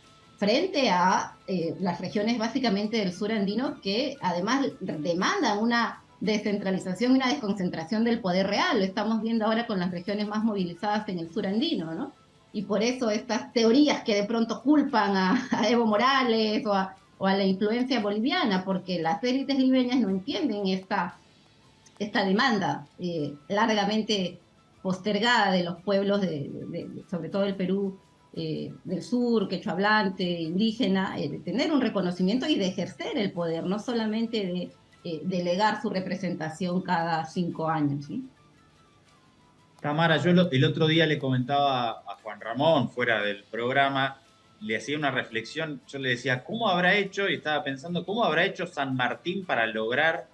frente a eh, las regiones básicamente del sur andino que además demandan una descentralización y una desconcentración del poder real. Lo estamos viendo ahora con las regiones más movilizadas en el sur andino, ¿no? Y por eso estas teorías que de pronto culpan a, Evo Morales o a, la influencia boliviana, porque las élites libeñas no entienden esta, esta demanda eh, largamente postergada de los pueblos, de, sobre todo del Perú eh, del sur, quechua hablante, indígena, de tener un reconocimiento y de ejercer el poder, no solamente de delegar su representación cada cinco años. Tamara, yo el otro día le comentaba a Juan Ramón, fuera del programa, le hacía una reflexión, yo le decía, ¿cómo habrá hecho? Y estaba pensando, ¿cómo habrá hecho San Martín para lograr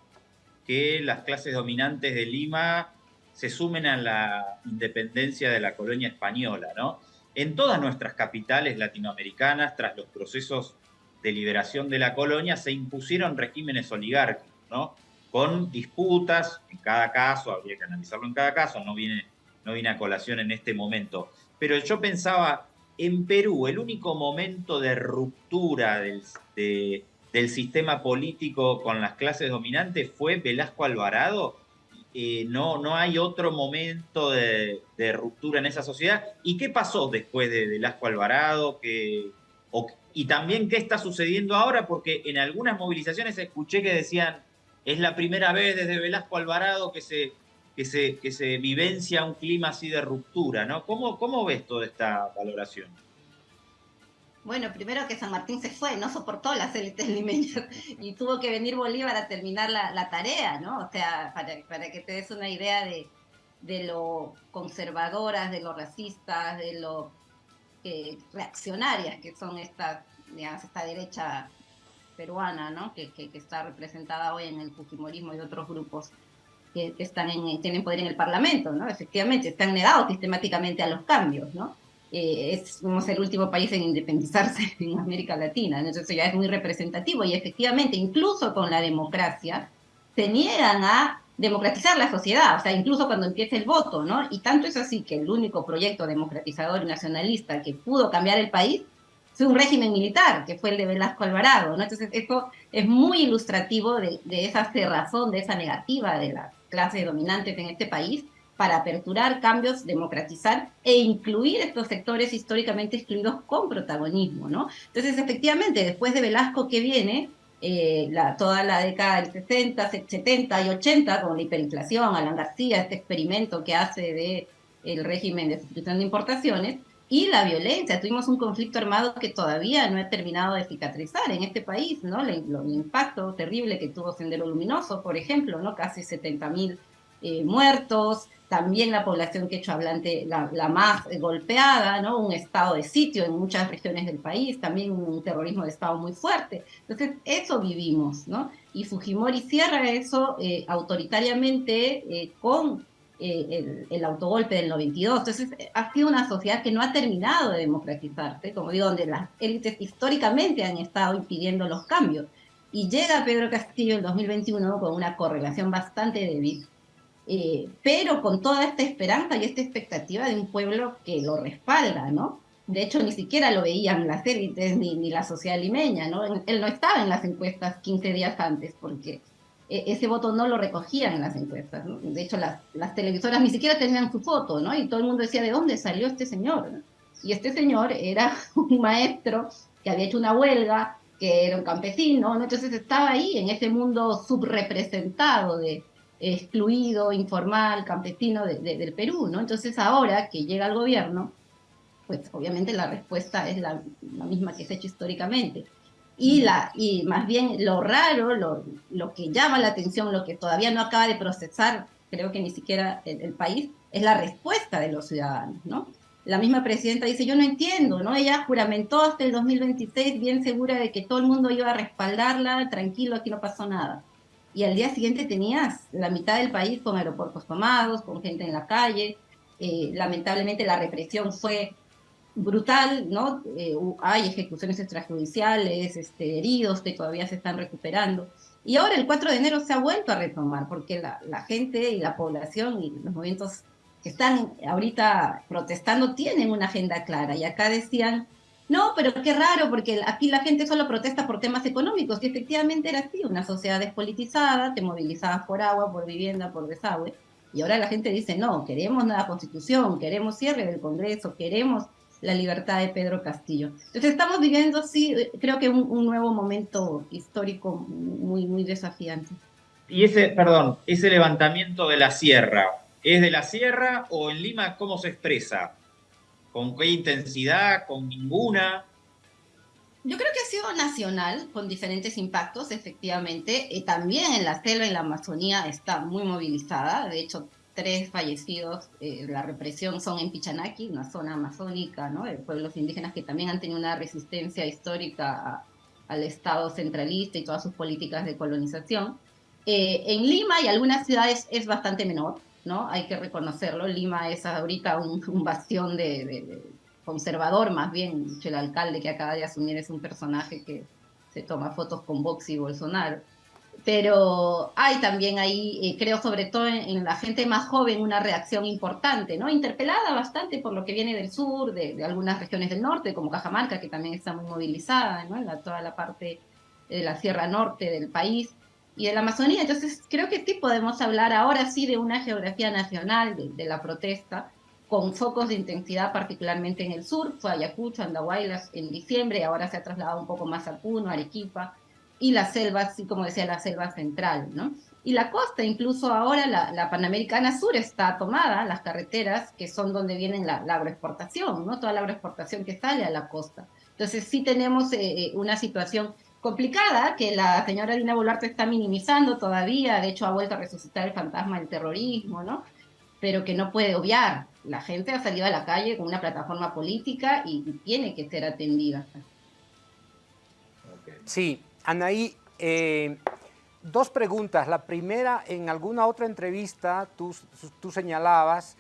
que las clases dominantes de Lima se sumen a la independencia de la colonia española, ¿no? En todas nuestras capitales latinoamericanas, tras los procesos de liberación de la colonia, se impusieron regímenes oligárquicos, ¿no? Con disputas, en cada caso, habría que analizarlo en cada caso, no viene, no viene a colación en este momento. Pero yo pensaba, en Perú, el único momento de ruptura del, del sistema político con las clases dominantes fue Velasco Alvarado. No, no hay otro momento de, ruptura en esa sociedad. ¿Y qué pasó después de Velasco Alvarado? y también qué está sucediendo ahora, porque en algunas movilizaciones escuché que decían, es la primera vez desde Velasco Alvarado que se, que vivencia un clima así de ruptura. ¿Cómo, cómo ves toda esta valoración? Bueno, primero que San Martín se fue, no soportó las élites limeñas y tuvo que venir Bolívar a terminar la, tarea, ¿no? O sea, para, para, que te des una idea de, de lo conservadoras, de lo racistas, de lo eh, reaccionarias que son estas, digamos, esta derecha peruana, ¿no? Que, que, está representada hoy en el Fujimorismo y otros grupos que, que están en, tienen poder en el Parlamento, ¿no? Efectivamente, están negados sistemáticamente a los cambios, ¿no? Eh, somos el último país en independizarse en América Latina, entonces ya es muy representativo y efectivamente incluso con la democracia se niegan a democratizar la sociedad, o sea, incluso cuando empieza el voto, ¿no? Y tanto es así que el único proyecto democratizador y nacionalista que pudo cambiar el país fue un régimen militar, que fue el de Velasco Alvarado, ¿no? Entonces, esto es muy ilustrativo de, de esa cerrazón, de esa negativa de las clases dominantes en este país, para aperturar cambios, democratizar e incluir estos sectores históricamente excluidos con protagonismo, ¿no? Entonces, efectivamente, después de Velasco que viene, eh, la, toda la década del 60, 70 y 80, con la hiperinflación, Alan García, este experimento que hace de el régimen de sustitución de importaciones, y la violencia. Tuvimos un conflicto armado que todavía no ha terminado de cicatrizar en este país, ¿no? El, el impacto terrible que tuvo Sendero Luminoso, por ejemplo, ¿no? Casi 70 mil eh, muertos, también la población quechua hablante la, más golpeada, ¿no? un estado de sitio en muchas regiones del país, también un terrorismo de estado muy fuerte. Entonces, eso vivimos, ¿no? Y Fujimori cierra eso eh, autoritariamente eh, con eh, el, autogolpe del 92. Entonces, ha sido una sociedad que no ha terminado de democratizarse, como digo, donde las élites históricamente han estado impidiendo los cambios. Y llega Pedro Castillo en 2021 con una correlación bastante débil eh, pero con toda esta esperanza y esta expectativa de un pueblo que lo respalda, ¿no? De hecho, ni siquiera lo veían las élites ni, ni la sociedad limeña, ¿no? Él no estaba en las encuestas 15 días antes porque e, ese voto no lo recogían en las encuestas. ¿no? De hecho, las, las, televisoras ni siquiera tenían su foto, ¿no? Y todo el mundo decía, ¿de dónde salió este señor? Y este señor era un maestro que había hecho una huelga, que era un campesino, ¿no? Entonces estaba ahí en ese mundo subrepresentado de, excluido, informal, campesino del Perú, ¿no? Entonces ahora que llega el gobierno, pues obviamente la respuesta es la, misma que se ha hecho históricamente. Y, la, y más bien lo raro, lo, lo, que llama la atención, lo que todavía no acaba de procesar, creo que ni siquiera el, el, país, es la respuesta de los ciudadanos, ¿no? La misma presidenta dice, yo no entiendo, ¿no? Ella juramentó hasta el 2026 bien segura de que todo el mundo iba a respaldarla, tranquilo, aquí no pasó nada y al día siguiente tenías la mitad del país con aeropuertos tomados, con gente en la calle. Eh, lamentablemente la represión fue brutal, ¿no? Eh, hay ejecuciones extrajudiciales, este, heridos que todavía se están recuperando. Y ahora el 4 de enero se ha vuelto a retomar, porque la, la gente y la población y los movimientos que están ahorita protestando tienen una agenda clara. Y acá decían, no, pero qué raro, porque aquí la gente solo protesta por temas económicos, y efectivamente era así, una sociedad despolitizada, te movilizabas por agua, por vivienda, por desagüe, y ahora la gente dice, no, queremos una constitución, queremos cierre del Congreso, queremos la libertad de Pedro Castillo. Entonces estamos viviendo, sí, creo que un, un nuevo momento histórico muy, muy desafiante. y ese, perdón, ese levantamiento de la sierra, ¿es de la sierra o en Lima cómo se expresa? ¿Con qué intensidad? ¿Con ninguna? Yo creo que ha sido nacional, con diferentes impactos, efectivamente. y también en la selva, en la Amazonía, está muy movilizada. De hecho, tres fallecidos, eh, la represión son en Pichanaki, una zona amazónica, ¿no? De pueblos indígenas que también han tenido una resistencia histórica al Estado centralista y todas sus políticas de colonización. Eh, en Lima y algunas ciudades es bastante menor, ¿no? Hay que reconocerlo. Lima es ahorita un, bastión de, conservador, más bien. El alcalde que acaba de asumir es un personaje que se toma fotos con Vox y Bolsonaro. Pero hay también ahí, eh, creo sobre todo en, la gente más joven, una reacción importante, ¿no? Interpelada bastante por lo que viene del sur, de, algunas regiones del norte, como Cajamarca, que también está muy movilizada, ¿no? En toda la parte de la Sierra Norte del país y de la Amazonía. Entonces, creo que sí podemos hablar ahora sí de una geografía nacional de, la protesta, con focos de intensidad particularmente en el sur, fue Ayacucho, Andahuaylas en diciembre, ahora se ha trasladado un poco más a Puno, Arequipa, y la selva, así como decía, la selva central, ¿no? Y la costa, incluso ahora la, Panamericana Sur está tomada, las carreteras, que son donde viene la, agroexportación, ¿no? Toda la agroexportación que sale a la costa. Entonces sí tenemos eh, eh, una situación complicada que la señora Dina Boluarte está minimizando todavía, de hecho ha vuelto a resucitar el fantasma del terrorismo, ¿no? Pero que no puede obviar. La gente ha salido a la calle con una plataforma política y, tiene que ser atendida. Sí, Anaí, eh, dos preguntas. La primera, en alguna otra entrevista tú, tú señalabas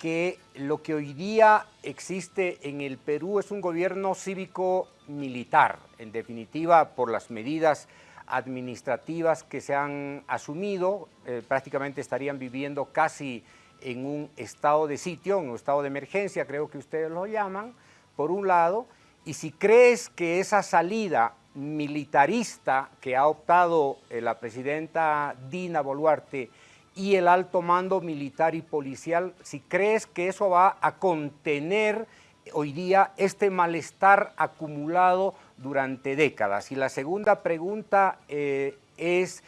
que lo que hoy día existe en el Perú es un gobierno cívico-militar, en definitiva por las medidas administrativas que se han asumido, eh, prácticamente estarían viviendo casi en un estado de sitio, en un estado de emergencia, creo que ustedes lo llaman, por un lado, y si crees que esa salida militarista que ha optado eh, la presidenta Dina Boluarte y el alto mando militar y policial, si crees que eso va a contener hoy día este malestar acumulado durante décadas. Y la segunda pregunta eh, es,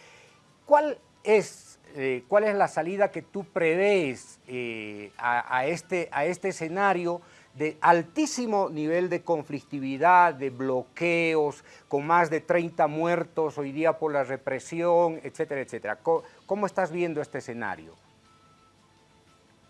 ¿cuál es, eh, ¿cuál es la salida que tú prevés eh, a, este, a este escenario de altísimo nivel de conflictividad, de bloqueos, con más de 30 muertos hoy día por la represión, etcétera, etcétera. ¿Cómo, estás viendo este escenario?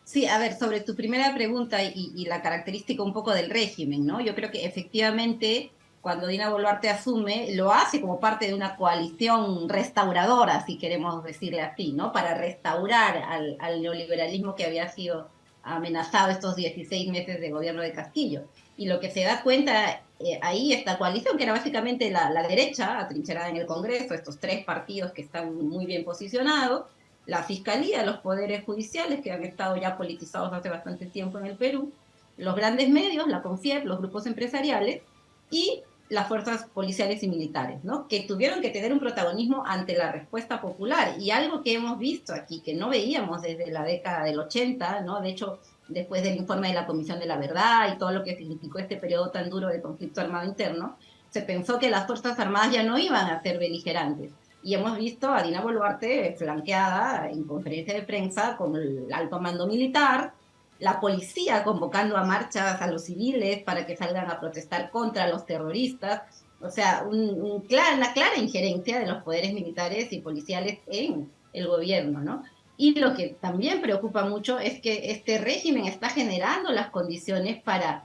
Sí, a ver, sobre tu primera pregunta y, la característica un poco del régimen, ¿no? Yo creo que efectivamente cuando Dina Boluarte asume, lo hace como parte de una coalición restauradora, si queremos decirle así, ¿no? Para restaurar al neoliberalismo que había sido amenazado estos 16 meses de gobierno de Castillo. Y lo que se da cuenta eh, ahí, esta coalición, que era básicamente la, la, derecha, atrincherada en el Congreso, estos tres partidos que están muy bien posicionados, la Fiscalía, los poderes judiciales, que han estado ya politizados hace bastante tiempo en el Perú, los grandes medios, la CONFIEP, los grupos empresariales, y las fuerzas policiales y militares, ¿no? que tuvieron que tener un protagonismo ante la respuesta popular. Y algo que hemos visto aquí, que no veíamos desde la década del 80, ¿no? de hecho, después del informe de la Comisión de la Verdad y todo lo que significó este periodo tan duro de conflicto armado interno, se pensó que las Fuerzas Armadas ya no iban a ser beligerantes. Y hemos visto a Dina Boluarte flanqueada en conferencia de prensa con el alto mando militar, la policía convocando a marchas a los civiles para que salgan a protestar contra los terroristas, o sea, un, una clara injerencia de los poderes militares y policiales en el gobierno, ¿no? Y lo que también preocupa mucho es que este régimen está generando las condiciones para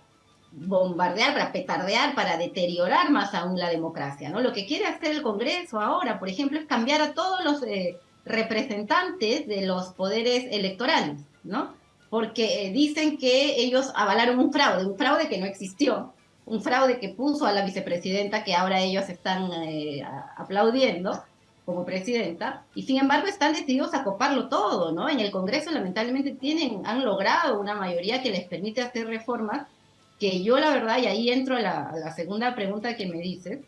bombardear, para petardear, para deteriorar más aún la democracia, ¿no? Lo que quiere hacer el Congreso ahora, por ejemplo, es cambiar a todos los eh, representantes de los poderes electorales, ¿no? Porque eh, dicen que ellos avalaron un fraude, un fraude que no existió, un fraude que puso a la vicepresidenta que ahora ellos están eh, aplaudiendo como presidenta, y sin embargo están decididos a coparlo todo, ¿no? En el Congreso lamentablemente tienen, han logrado una mayoría que les permite hacer reformas, que yo la verdad, y ahí entro a la, segunda pregunta que me dices,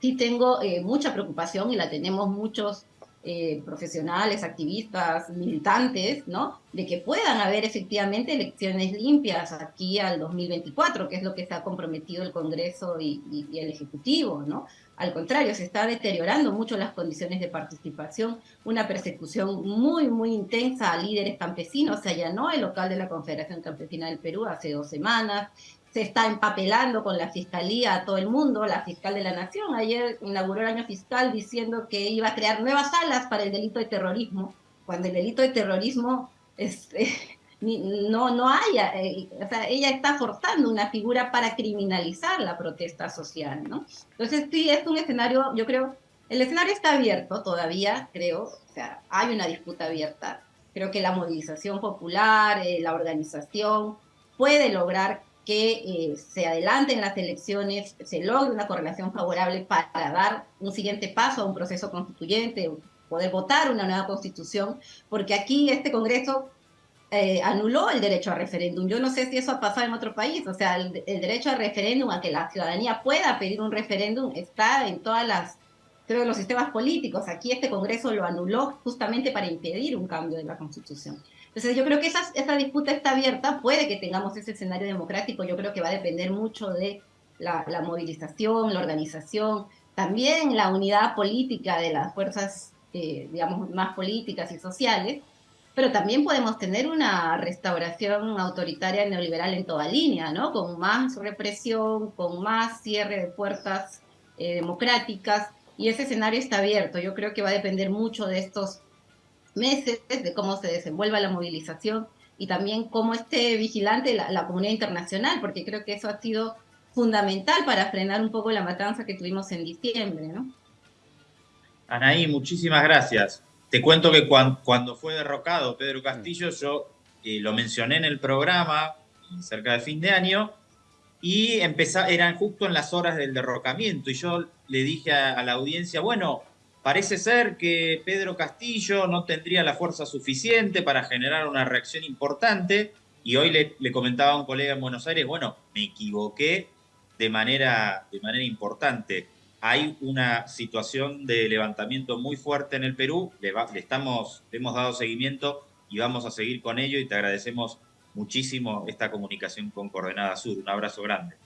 sí tengo eh, mucha preocupación y la tenemos muchos eh, profesionales, activistas, militantes, ¿no? De que puedan haber efectivamente elecciones limpias aquí al 2024, que es lo que ha comprometido el Congreso y, el Ejecutivo, ¿no? al contrario, se está deteriorando mucho las condiciones de participación, una persecución muy, muy intensa a líderes campesinos. Se allanó el local de la Confederación Campesina del Perú hace dos semanas. Se está empapelando con la fiscalía a todo el mundo. La fiscal de la Nación ayer inauguró el año fiscal diciendo que iba a crear nuevas salas para el delito de terrorismo, cuando el delito de terrorismo es, no, no haya, eh, o sea, ella está forzando una figura para criminalizar la protesta social, ¿no? Entonces sí, es un escenario, yo creo, el escenario está abierto todavía, creo, o sea, hay una disputa abierta, creo que la movilización popular, eh, la organización puede lograr que eh, se adelanten las elecciones, se logre una correlación favorable para dar un siguiente paso a un proceso constituyente, poder votar una nueva constitución, porque aquí este Congreso eh, anuló el derecho a referéndum. Yo no sé si eso ha pasado en otro país, o sea, el, derecho a referéndum, a que la ciudadanía pueda pedir un referéndum, está en todas las, creo, los sistemas políticos. Aquí este Congreso lo anuló justamente para impedir un cambio de la Constitución. Entonces yo creo que esa, disputa está abierta, puede que tengamos ese escenario democrático, yo creo que va a depender mucho de la, movilización, la organización, también la unidad política de las fuerzas, eh, digamos, más políticas y sociales, pero también podemos tener una restauración autoritaria neoliberal en toda línea, ¿no? Con más represión, con más cierre de puertas eh, democráticas, y ese escenario está abierto. Yo creo que va a depender mucho de estos meses, de cómo se desenvuelva la movilización y también cómo esté vigilante la, la comunidad internacional, porque creo que eso ha sido fundamental para frenar un poco la matanza que tuvimos en diciembre, ¿no? Anaí, muchísimas gracias. Te cuento que cuando, fue derrocado Pedro Castillo, yo eh, lo mencioné en el programa cerca de fin de año y eran justo en las horas del derrocamiento y yo le dije a, la audiencia, bueno, parece ser que Pedro Castillo no tendría la fuerza suficiente para generar una reacción importante y hoy le, le, comentaba a un colega en Buenos Aires, bueno, me equivoqué de manera, de manera importante hay una situación de levantamiento muy fuerte en el Perú, le, estamos, hemos dado seguimiento y vamos a seguir con ello y te agradecemos muchísimo esta comunicación con Coordenada Sur. Un abrazo grande.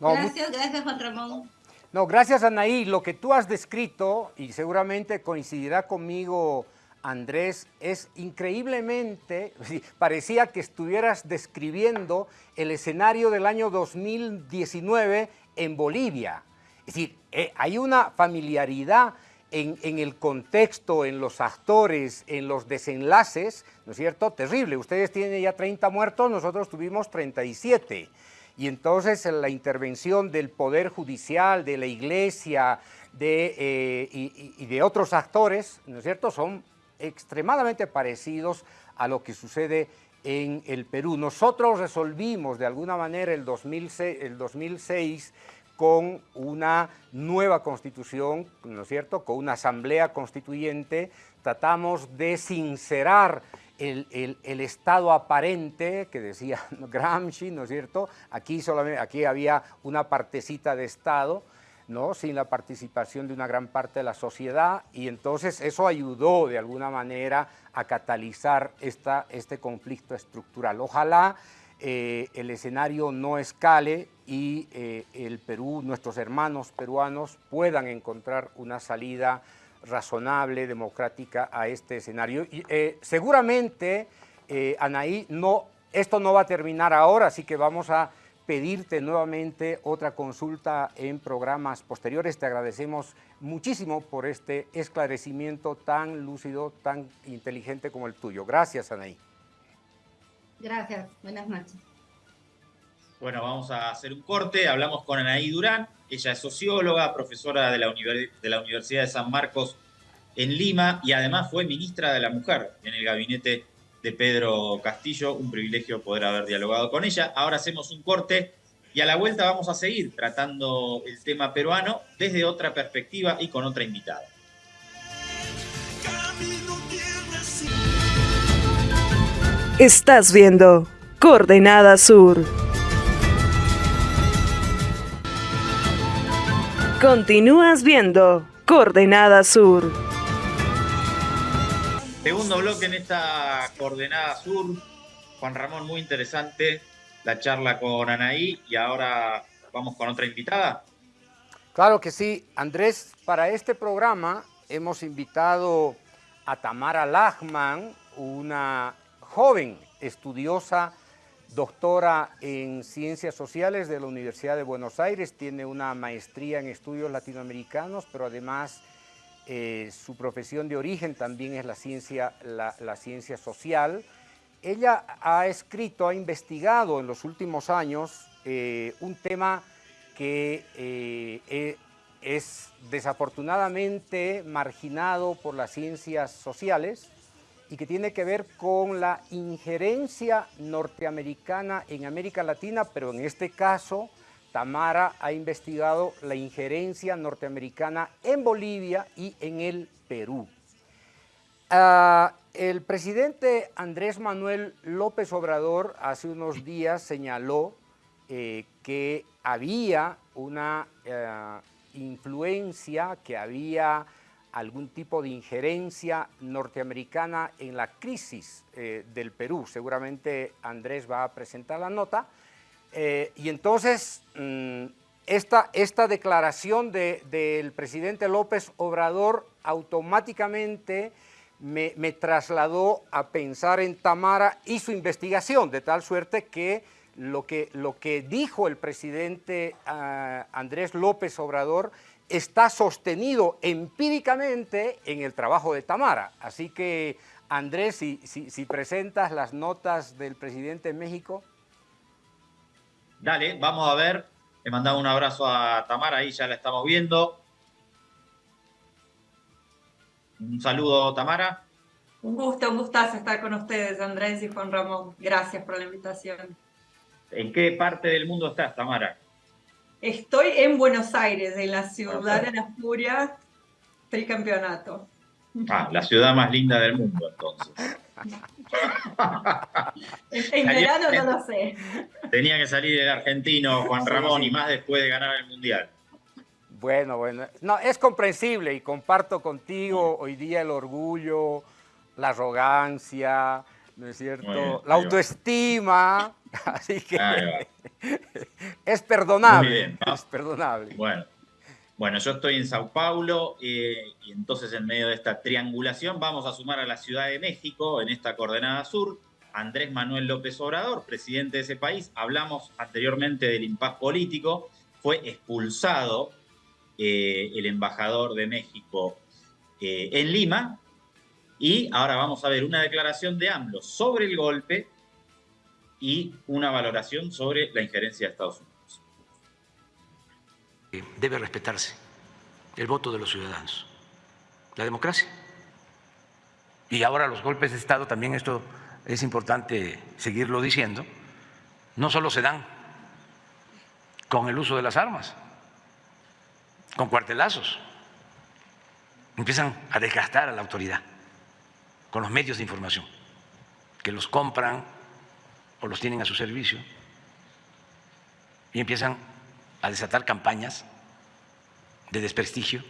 gracias, gracias Juan Ramón. No, gracias Anaí. Lo que tú has descrito, y seguramente coincidirá conmigo Andrés, es increíblemente, parecía que estuvieras describiendo el escenario del año 2019 en Bolivia. Es decir, eh, hay una familiaridad en, el contexto, en los actores, en los desenlaces, ¿no es cierto? Terrible. Ustedes tienen ya 30 muertos, nosotros tuvimos 37. Y entonces la intervención del Poder Judicial, de la Iglesia de, eh, y, de otros actores, ¿no es cierto?, son extremadamente parecidos a lo que sucede en el Perú. Nosotros resolvimos de alguna manera el 2006, el 2006 con una nueva constitución, ¿no es cierto?, con una asamblea constituyente, tratamos de sincerar el, estado aparente que decía Gramsci, ¿no es cierto? Aquí, solamente, aquí había una partecita de Estado, ¿no? sin la participación de una gran parte de la sociedad y entonces eso ayudó de alguna manera a catalizar esta, este conflicto estructural. Ojalá eh, el escenario no escale y eh, el Perú, nuestros hermanos peruanos puedan encontrar una salida razonable, democrática a este escenario. Y, eh, seguramente, Anaí, no, esto no va a terminar ahora, así que vamos a pedirte nuevamente otra consulta en programas posteriores. Te agradecemos muchísimo por este esclarecimiento tan lúcido, tan inteligente como el tuyo. Gracias, Anaí. Gracias, buenas noches. Bueno, vamos a hacer un corte. Hablamos con Anaí Durán. Ella es socióloga, profesora de la, de la Universidad de San Marcos en Lima y además fue ministra de la Mujer en el gabinete de Pedro Castillo. Un privilegio poder haber dialogado con ella. Ahora hacemos un corte y a la vuelta vamos a seguir tratando el tema peruano desde otra perspectiva y con otra invitada. Estás viendo Coordenada Sur. Continúas viendo Coordenada Sur. Segundo bloque en esta Coordenada Sur. Juan Ramón, muy interesante la charla con Anaí y ahora vamos con otra invitada. Claro que sí, Andrés, para este programa hemos invitado a Tamara Lachman, una joven estudiosa, doctora en Ciencias Sociales de la Universidad de Buenos Aires, tiene una maestría en estudios latinoamericanos, pero además eh, su profesión de origen también es la ciencia, la, ciencia social. Ella ha escrito, ha investigado en los últimos años eh, un tema que eh, es desafortunadamente marginado por las ciencias sociales y que tiene que ver con la injerencia norteamericana en América Latina, pero en este caso Tamara ha investigado la injerencia norteamericana en Bolivia y en el Perú. Ah, el presidente Andrés Manuel López Obrador hace unos días señaló eh, que había una eh, influencia, que había algún tipo de injerencia norteamericana en la crisis eh, del Perú. Seguramente Andrés va a presentar la nota. Eh, y entonces, mm, esta, esta, declaración del presidente López Obrador automáticamente me, trasladó a pensar en Tamara y su investigación, de tal suerte que lo que, lo que dijo el presidente ah, Andrés López Obrador está sostenido empíricamente en el trabajo de Tamara. Así que, Andrés, si, si, presentas las notas del presidente de México. Dale, vamos a ver. Le mandamos un abrazo a Tamara, ahí ya la estamos viendo. Un saludo, Tamara. Un gusto, un gustazo estar con ustedes, Andrés y Juan Ramón. Gracias por la invitación. ¿En qué parte del mundo estás, Tamara? Estoy en Buenos Aires, en la ciudad de la furia, tricampeonato. Ah, la ciudad más linda del mundo, entonces. en verano no lo sé. Tenía que salir el argentino Juan Ramón y más después de ganar el Mundial. Bueno, bueno. No, es comprensible y comparto contigo hoy día el orgullo, la arrogancia, ¿no es cierto? la autoestima. Así que es perdonable. es perdonable. Bueno. Bueno, yo estoy en Sao Paulo eh, y entonces en medio de esta triangulación vamos a sumar a la Ciudad de México en esta coordenada sur. Andrés Manuel López Obrador, presidente de ese país. Hablamos anteriormente del impas político. Fue expulsado eh, el embajador de México eh, en Lima. Y ahora vamos a ver una declaración de AMLO sobre el golpe y una valoración sobre la injerencia de Estados Unidos. Debe respetarse el voto de los ciudadanos, la democracia. Y ahora los golpes de Estado, también esto es importante seguirlo diciendo, no solo se dan con el uso de las armas, con cuartelazos, empiezan a desgastar a la autoridad con los medios de información, que los compran o los tienen a su servicio y empiezan a desatar campañas de desprestigio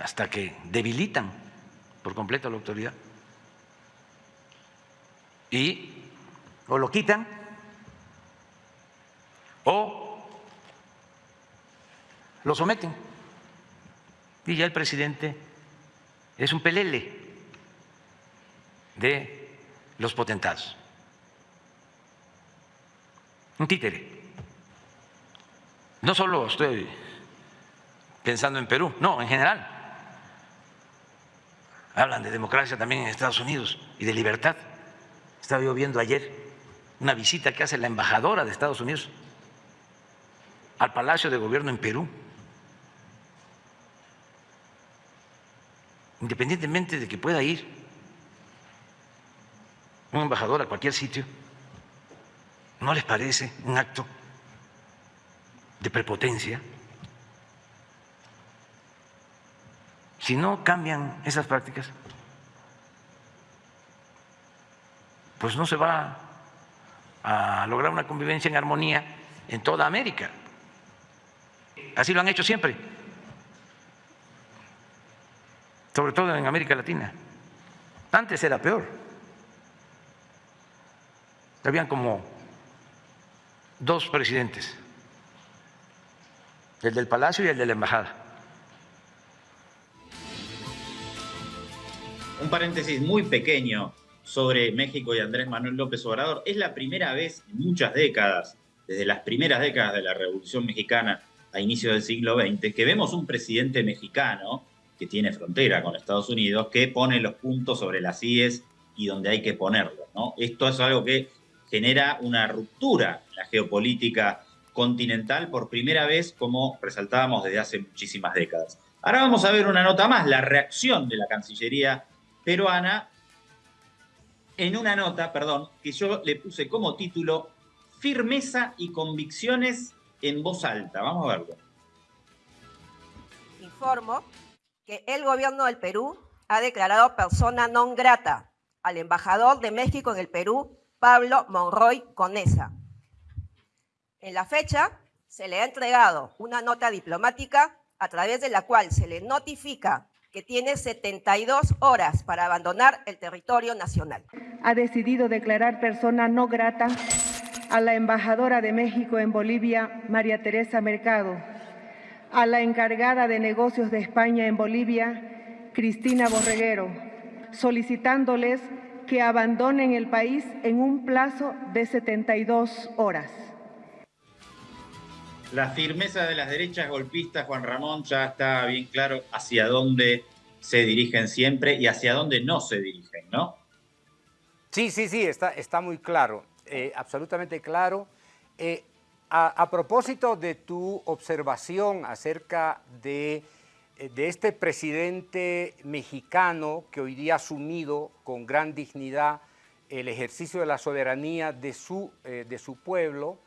hasta que debilitan por completo la autoridad y o lo quitan o lo someten. Y ya el presidente es un pelele de los potentados un títere. No solo estoy pensando en Perú, no, en general. Hablan de democracia también en Estados Unidos y de libertad. Estaba yo viendo ayer una visita que hace la embajadora de Estados Unidos al Palacio de Gobierno en Perú. Independientemente de que pueda ir un embajador a cualquier sitio, ¿No les parece un acto de prepotencia? Si no cambian esas prácticas, pues no se va a lograr una convivencia en armonía en toda América. Así lo han hecho siempre, sobre todo en América Latina. Antes era peor. Habían como dos presidentes el del Palacio y el de la Embajada. Un paréntesis muy pequeño sobre México y Andrés Manuel López Obrador. Es la primera vez en muchas décadas, desde las primeras décadas de la Revolución Mexicana a inicios del siglo XX, que vemos un presidente mexicano que tiene frontera con Estados Unidos, que pone los puntos sobre las IES y donde hay que ponerlos. ¿no? Esto es algo que genera una ruptura en la geopolítica continental por primera vez, como resaltábamos desde hace muchísimas décadas. Ahora vamos a ver una nota más, la reacción de la Cancillería peruana en una nota, perdón, que yo le puse como título Firmeza y convicciones en voz alta. Vamos a verlo. Informo que el gobierno del Perú ha declarado persona non grata al embajador de México en el Perú, Pablo Monroy Conesa. En la fecha se le ha entregado una nota diplomática a través de la cual se le notifica que tiene 72 horas para abandonar el territorio nacional. Ha decidido declarar persona no grata a la embajadora de México en Bolivia, María Teresa Mercado, a la encargada de negocios de España en Bolivia, Cristina Borreguero, solicitándoles que abandonen el país en un plazo de 72 horas. La firmeza de las derechas golpistas, Juan Ramón, ya está bien claro hacia dónde se dirigen siempre y hacia dónde no se dirigen, ¿no? Sí, sí, sí, está, está muy claro, eh, absolutamente claro. Eh, a, propósito de tu observación acerca de, eh, de, este presidente mexicano que hoy día ha asumido con gran dignidad el ejercicio de la soberanía de su, de su pueblo,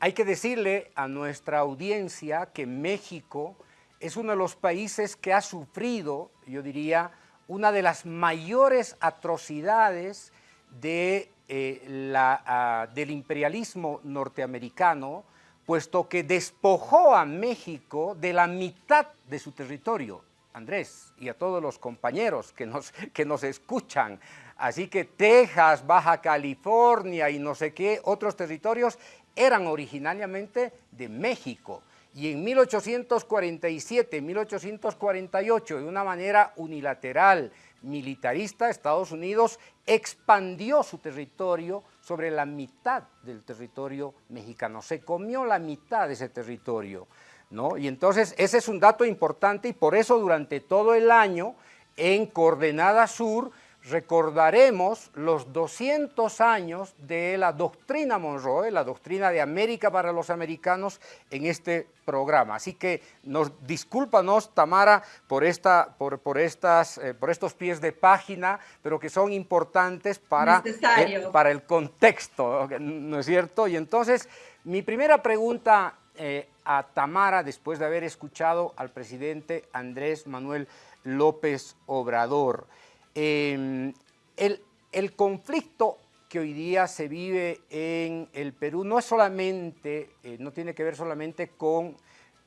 hay que decirle a nuestra audiencia que México es uno de los países que ha sufrido, yo diría, una de las mayores atrocidades de, eh, ah, del imperialismo norteamericano, puesto que despojó a México de la mitad de su territorio. Andrés, y a todos los compañeros que nos, que nos escuchan. Así que Texas, Baja California y no sé qué otros territorios eran originariamente de México. Y en 1847, 1848, de una manera unilateral, militarista, Estados Unidos expandió su territorio sobre la mitad del territorio mexicano. Se comió la mitad de ese territorio. ¿no? Y entonces ese es un dato importante y por eso durante todo el año en Coordenada Sur recordaremos los 200 años de la doctrina Monroe, la doctrina de América para los americanos en este programa. Así que nos discúlpanos, Tamara, por, esta, por, por, estas, eh, por estos pies de página, pero que son importantes para, eh, para el contexto, ¿no es cierto? Y entonces, mi primera pregunta eh, a Tamara, después de haber escuchado al presidente Andrés Manuel López Obrador, Em, el, conflicto que hoy día se vive en el Perú no es solamente, eh, no tiene que ver solamente con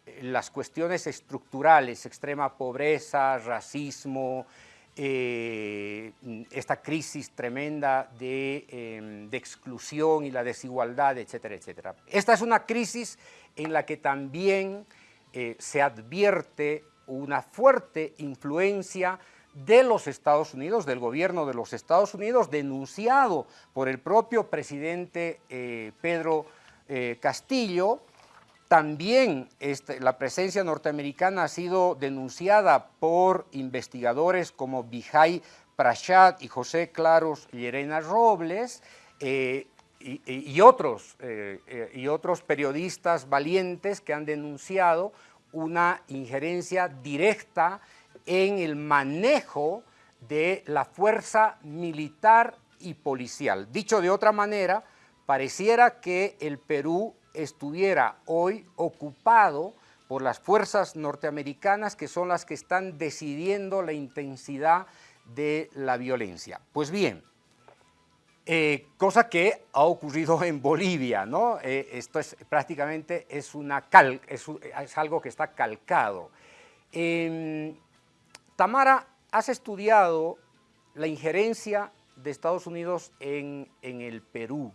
eh, las cuestiones estructurales, extrema pobreza, racismo, eh, esta crisis tremenda de, em, de, exclusión y la desigualdad, etcétera, etcétera. Esta es una crisis en la que también se advierte una fuerte influencia de los Estados Unidos, del gobierno de los Estados Unidos, denunciado por el propio presidente eh, Pedro eh, Castillo. También este, la presencia norteamericana ha sido denunciada por investigadores como Vijay Prashat y José Claros Llerena Robles, eh, y, otros, y otros periodistas valientes que han denunciado una injerencia directa en el manejo de la fuerza militar y policial. Dicho de otra manera, pareciera que el Perú estuviera hoy ocupado por las fuerzas norteamericanas que son las que están decidiendo la intensidad de la violencia. Pues bien, eh, cosa que ha ocurrido en Bolivia, ¿no? Eh, esto es prácticamente es, una cal, es, algo que está calcado. Tamara, has estudiado la injerencia de Estados Unidos en, el Perú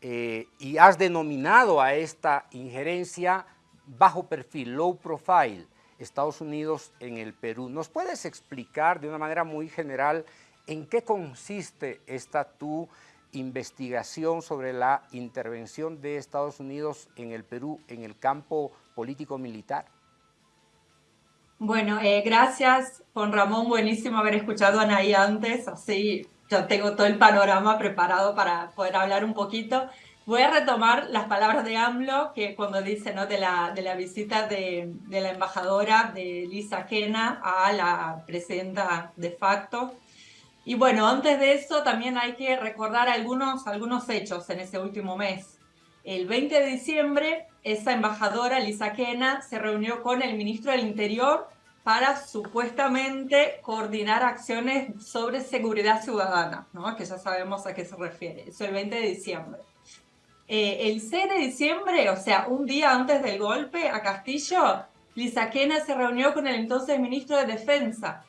eh, y has denominado a esta injerencia bajo perfil, low profile, Estados Unidos en el Perú. ¿Nos puedes explicar de una manera muy general en qué consiste esta tu investigación sobre la intervención de Estados Unidos en el Perú en el campo político-militar? Bueno, eh, gracias Juan Ramón, buenísimo haber escuchado a Anaí antes, así yo tengo todo el panorama preparado para poder hablar un poquito. Voy a retomar las palabras de AMLO, que cuando dice ¿no? de, la, de la visita de, de la embajadora de Lisa Kena a la presidenta de facto. Y bueno, antes de eso también hay que recordar algunos, algunos hechos en ese último mes. El 20 de diciembre, esa embajadora, Lisa Kena, se reunió con el ministro del Interior para supuestamente coordinar acciones sobre seguridad ciudadana, ¿no? que ya sabemos a qué se refiere. Eso el 20 de diciembre. Eh, el 6 de diciembre, o sea, un día antes del golpe a Castillo, Lisa Kena se reunió con el entonces ministro de Defensa,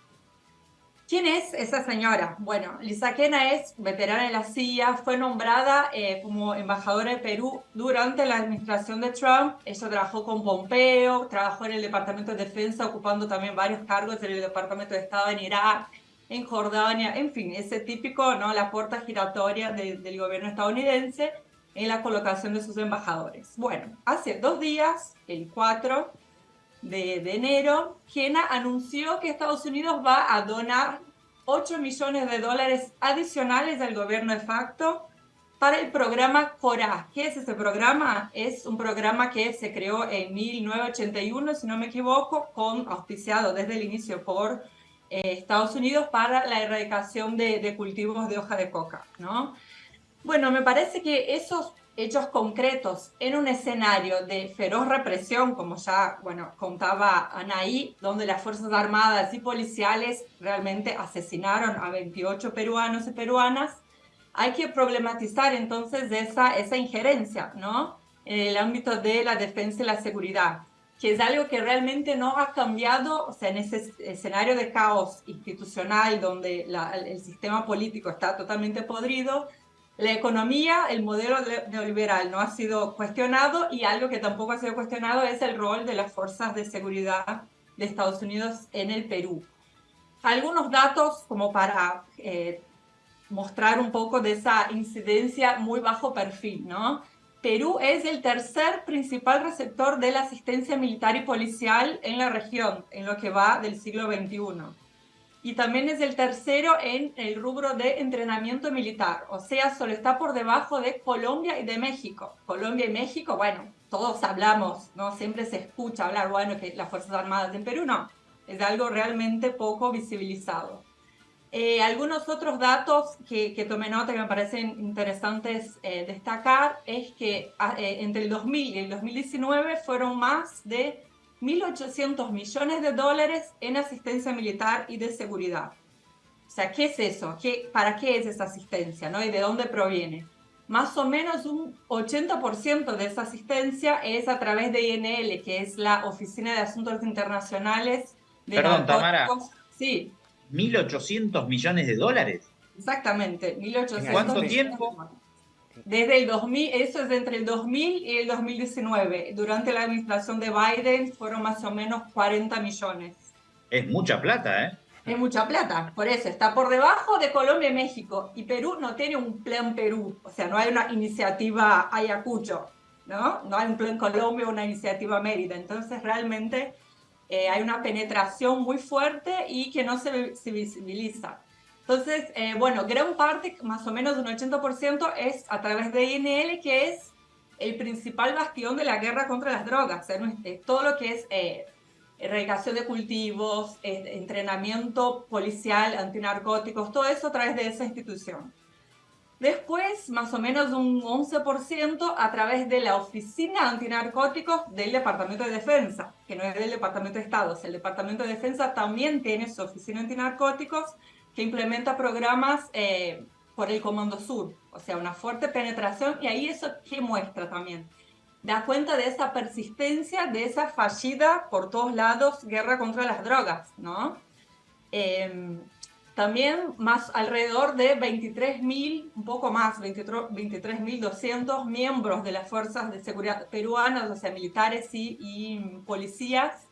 ¿Quién es esa señora? Bueno, Lisa Kena es veterana de la CIA, fue nombrada eh, como embajadora de Perú durante la administración de Trump. Ella trabajó con Pompeo, trabajó en el Departamento de Defensa, ocupando también varios cargos en el Departamento de Estado en Irak, en Jordania, en fin, ese típico, ¿no? La puerta giratoria del gobierno estadounidense en la colocación de sus embajadores. Bueno, hace dos días, el 4, de, enero, Kena anunció que Estados Unidos va a donar 8 millones de dólares adicionales al gobierno de facto para el programa CORA. ¿Qué es ese programa? Es un programa que se creó en 1981, si no me equivoco, con auspiciado desde el inicio por eh, Estados Unidos para la erradicación de, de, cultivos de hoja de coca. ¿no? Bueno, me parece que esos hechos concretos en un escenario de feroz represión, como ya bueno, contaba Anaí, donde las Fuerzas Armadas y policiales realmente asesinaron a 28 peruanos y peruanas, hay que problematizar entonces esa, esa injerencia ¿no? en el ámbito de la defensa y la seguridad, que es algo que realmente no ha cambiado, o sea, en ese escenario de caos institucional donde el sistema político está totalmente podrido, la economía, el modelo neoliberal no ha sido cuestionado y algo que tampoco ha sido cuestionado es el rol de las fuerzas de seguridad de Estados Unidos en el Perú. Algunos datos como para eh, mostrar un poco de esa incidencia muy bajo perfil, ¿no? Perú es el tercer principal receptor de la asistencia militar y policial en la región, en lo que va del siglo XXI y también es el tercero en el rubro de entrenamiento militar, o sea, solo está por debajo de Colombia y de México. Colombia y México, bueno, todos hablamos, ¿no? Siempre se escucha hablar, bueno, que las Fuerzas Armadas en Perú no, es algo realmente poco visibilizado. Eh, algunos otros datos que, que, tomé nota que me parecen interesantes eh, destacar es que ah, eh, entre el 2000 y el 2019 fueron más de 1.800 millones de dólares en asistencia militar y de seguridad. O sea, ¿qué es eso? ¿Qué, ¿Para qué es esa asistencia? ¿no? ¿Y de dónde proviene? Más o menos un 80% de esa asistencia es a través de INL, que es la Oficina de Asuntos Internacionales de Perdón, Tamara. Sí. ¿1.800 millones de dólares? Exactamente, 1.800 ¿En cuánto tiempo? Desde el 2000, eso es entre el 2000 y el 2019. Durante la administración de Biden fueron más o menos 40 millones. Es mucha plata, ¿eh? Es mucha plata, por eso está por debajo de Colombia y México. Y Perú no tiene un plan Perú, o sea, no hay una iniciativa Ayacucho, ¿no? No hay un plan Colombia o una iniciativa Mérida. Entonces, realmente eh, hay una penetración muy fuerte y que no se, se visibiliza. Entonces, eh, bueno, gran parte, más o menos un 80%, es a través de INL, que es el principal bastión de la guerra contra las drogas. todo lo que es eh, erradicación de cultivos, entrenamiento policial, antinarcóticos, todo eso a través de esa institución. Después, más o menos un 11% a través de la Oficina Antinarcóticos del Departamento de Defensa, que no es del Departamento de Estado. el Departamento de Defensa también tiene su Oficina Antinarcóticos, que implementa programas eh, por el Comando Sur, o sea, una fuerte penetración, y ahí eso que muestra también. Da cuenta de esa persistencia, de esa fallida por todos lados guerra contra las drogas, ¿no? Em, también más alrededor de 23.000, un poco más, 23.200 miembros de las fuerzas de seguridad peruanas, o sea, militares y policías,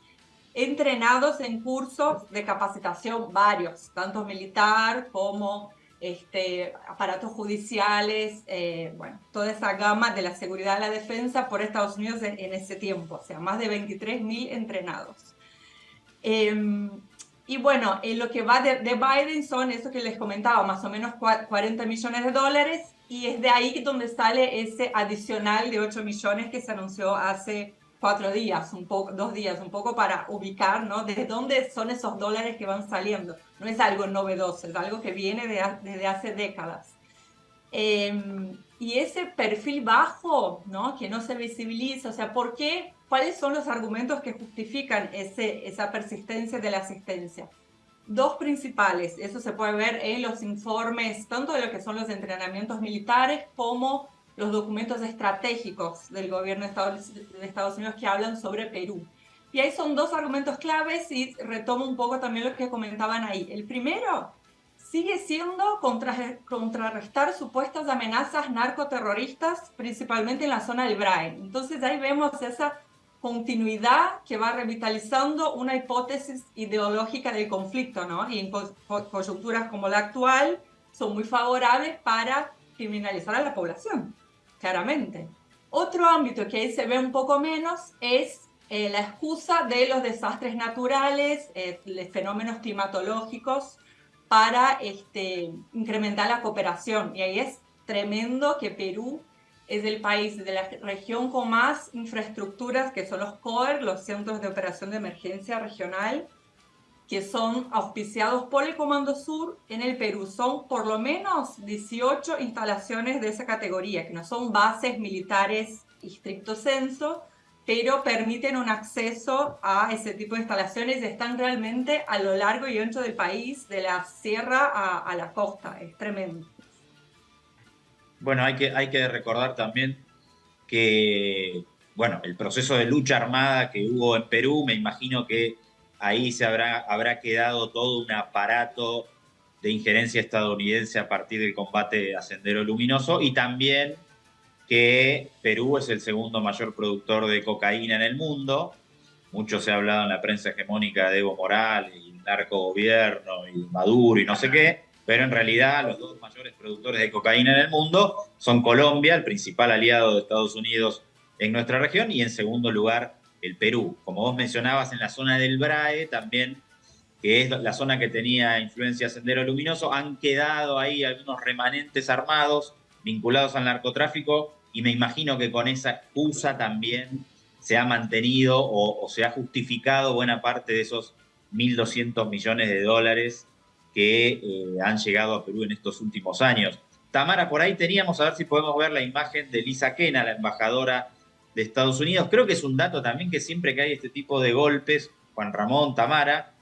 entrenados en cursos de capacitación varios, tanto militar como este, aparatos judiciales, eh, bueno, toda esa gama de la seguridad y la defensa por Estados Unidos en, ese tiempo, o sea, más de 23.000 entrenados. Em, y bueno, en lo que va de, Biden son eso que les comentaba, más o menos 40 millones de dólares, y es de ahí donde sale ese adicional de 8 millones que se anunció hace cuatro días, un poco, dos días, un poco para ubicar, ¿no? ¿De dónde son esos dólares que van saliendo? No es algo novedoso, es algo que viene de, desde hace décadas. Em, y ese perfil bajo, ¿no? Que no se visibiliza, o sea, ¿por qué ¿Cuáles son los argumentos que justifican ese, esa persistencia de la asistencia? Dos principales, eso se puede ver en los informes, tanto de lo que son los entrenamientos militares como los documentos estratégicos del gobierno de Estados Unidos que hablan sobre Perú. Y ahí son dos argumentos claves y retomo un poco también lo que comentaban ahí. El primero sigue siendo contrarrestar supuestas amenazas narcoterroristas, principalmente en la zona del Brain. Entonces ahí vemos esa continuidad que va revitalizando una hipótesis ideológica del conflicto, ¿no? Y en coyunturas como la actual son muy favorables para criminalizar a la población, claramente. Otro ámbito que ahí se ve un poco menos es eh, la excusa de los desastres naturales, eh, fenómenos climatológicos para este, incrementar la cooperación. Y ahí es tremendo que Perú es el país de la región con más infraestructuras, que son los COER, los Centros de Operación de Emergencia Regional, que son auspiciados por el Comando Sur en el Perú. Son por lo menos 18 instalaciones de esa categoría, que no son bases militares estricto censo, pero permiten un acceso a ese tipo de instalaciones. Están realmente a lo largo y ancho del país, de la sierra a, a la costa. Es tremendo. Bueno, hay que, hay que recordar también que, bueno, el proceso de lucha armada que hubo en Perú, me imagino que ahí se habrá, habrá quedado todo un aparato de injerencia estadounidense a partir del combate a Sendero Luminoso y también que Perú es el segundo mayor productor de cocaína en el mundo. Mucho se ha hablado en la prensa hegemónica de Evo Morales y narco gobierno y Maduro y no sé qué pero en realidad los dos mayores productores de cocaína en el mundo son Colombia, el principal aliado de Estados Unidos en nuestra región, y en segundo lugar el Perú. Como vos mencionabas, en la zona del BRAE también, que es la zona que tenía influencia Sendero Luminoso, han quedado ahí algunos remanentes armados vinculados al narcotráfico y me imagino que con esa excusa también se ha mantenido o, se ha justificado buena parte de esos 1.200 millones de dólares que eh, han llegado a Perú en estos últimos años. Tamara, por ahí teníamos, a ver si podemos ver la imagen de Lisa Kena, la embajadora de Estados Unidos. Creo que es un dato también que siempre que hay este tipo de golpes, Juan Ramón, Tamara,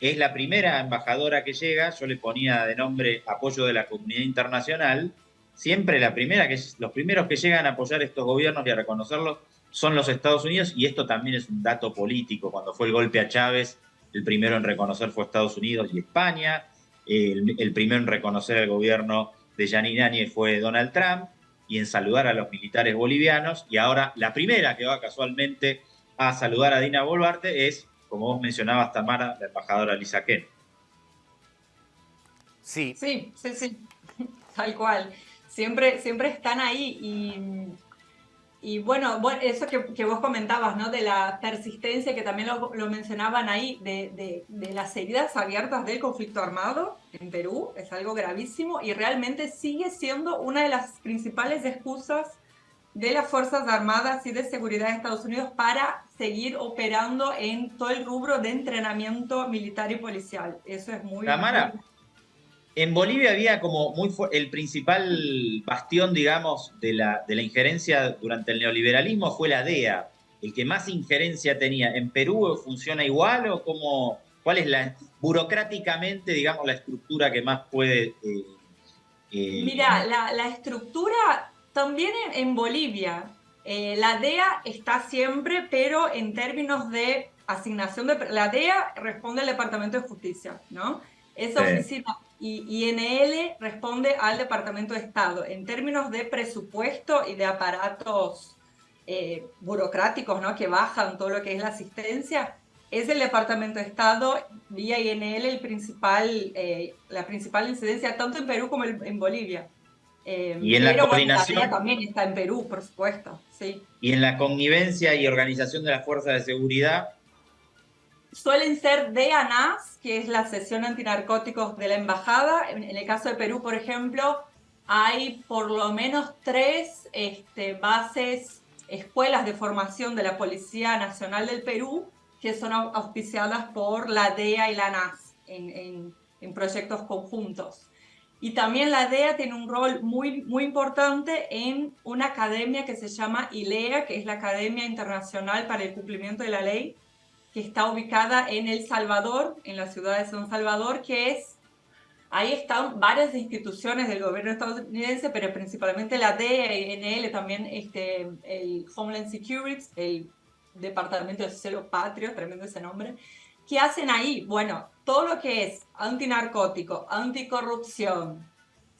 es la primera embajadora que llega, yo le ponía de nombre apoyo de la comunidad internacional, siempre la primera que los primeros que llegan a apoyar estos gobiernos y a reconocerlos son los Estados Unidos y esto también es un dato político. Cuando fue el golpe a Chávez, el primero en reconocer fue Estados Unidos y España. El, primero en reconocer el gobierno de Yanine Áñez fue Donald Trump y en saludar a los militares bolivianos. Y ahora la primera que va casualmente a saludar a Dina Boluarte es, como vos mencionabas, Tamara, la embajadora Lisa Ken. Sí. Sí, sí, sí. Tal cual. Siempre, siempre están ahí y y bueno, eso que, vos comentabas, ¿no? De la persistencia, que también lo, mencionaban ahí, de, las heridas abiertas del conflicto armado en Perú, es algo gravísimo y realmente sigue siendo una de las principales excusas de las Fuerzas Armadas y de Seguridad de Estados Unidos para seguir operando en todo el rubro de entrenamiento militar y policial. Eso es muy... Tamara, en Bolivia había como muy el principal bastión, digamos, de la, de la injerencia durante el neoliberalismo fue la DEA. El que más injerencia tenía. ¿En Perú funciona igual o cómo, cuál es la burocráticamente, digamos, la estructura que más puede... Eh, eh, Mira, la, estructura también en, Bolivia, eh, la DEA está siempre, pero en términos de asignación de... La DEA responde al Departamento de Justicia, ¿no? Esa oficina INL responde al Departamento de Estado. En términos de presupuesto y de aparatos eh, burocráticos ¿no? que bajan todo lo que es la asistencia, es el Departamento de Estado vía INL el principal, eh, la principal incidencia tanto en Perú como en Bolivia. Eh, y en la coordinación. también está en Perú, por supuesto. Sí. Y en la connivencia y organización de las fuerzas de seguridad. Suelen ser DANAS, que es la sesión antinarcóticos de la embajada. En, el caso de Perú, por ejemplo, hay por lo menos tres este, bases, escuelas de formación de la Policía Nacional del Perú que son auspiciadas por la DEA y la NAS en, en proyectos conjuntos. Y también la DEA tiene un rol muy, muy importante en una academia que se llama ILEA, que es la Academia Internacional para el Cumplimiento de la Ley, que está ubicada en El Salvador, en la ciudad de San Salvador, que es, ahí están varias instituciones del gobierno estadounidense, pero principalmente la DEA y NL, también este, el Homeland Security, el Departamento de Celo Patrio, tremendo ese nombre, ¿Qué hacen ahí? Bueno, todo lo que es antinarcótico, anticorrupción,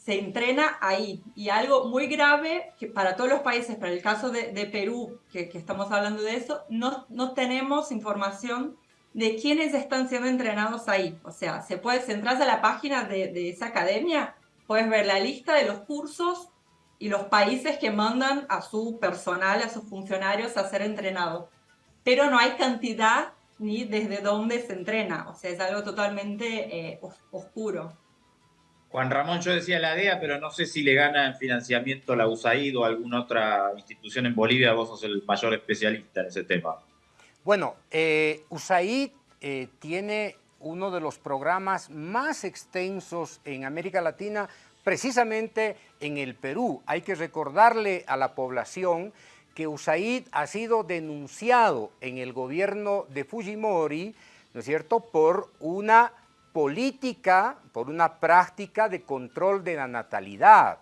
se entrena ahí. Y algo muy grave que para todos los países, para el caso de, Perú, que, estamos hablando de eso, no, no tenemos información de quiénes están siendo entrenados ahí. O sea, se puede, si entras a la página de, de esa academia, puedes ver la lista de los cursos y los países que mandan a su personal, a sus funcionarios a ser entrenados. Pero no hay cantidad ni desde dónde se entrena. O sea, es algo totalmente eh, oscuro. Juan Ramón, yo decía la DEA, pero no sé si le gana en financiamiento la USAID o alguna otra institución en Bolivia. Vos sos el mayor especialista en ese tema. Bueno, eh, USAID eh, tiene uno de los programas más extensos en América Latina, precisamente en el Perú. Hay que recordarle a la población que USAID ha sido denunciado en el gobierno de Fujimori, ¿no es cierto?, por una política, por una práctica de control de la natalidad.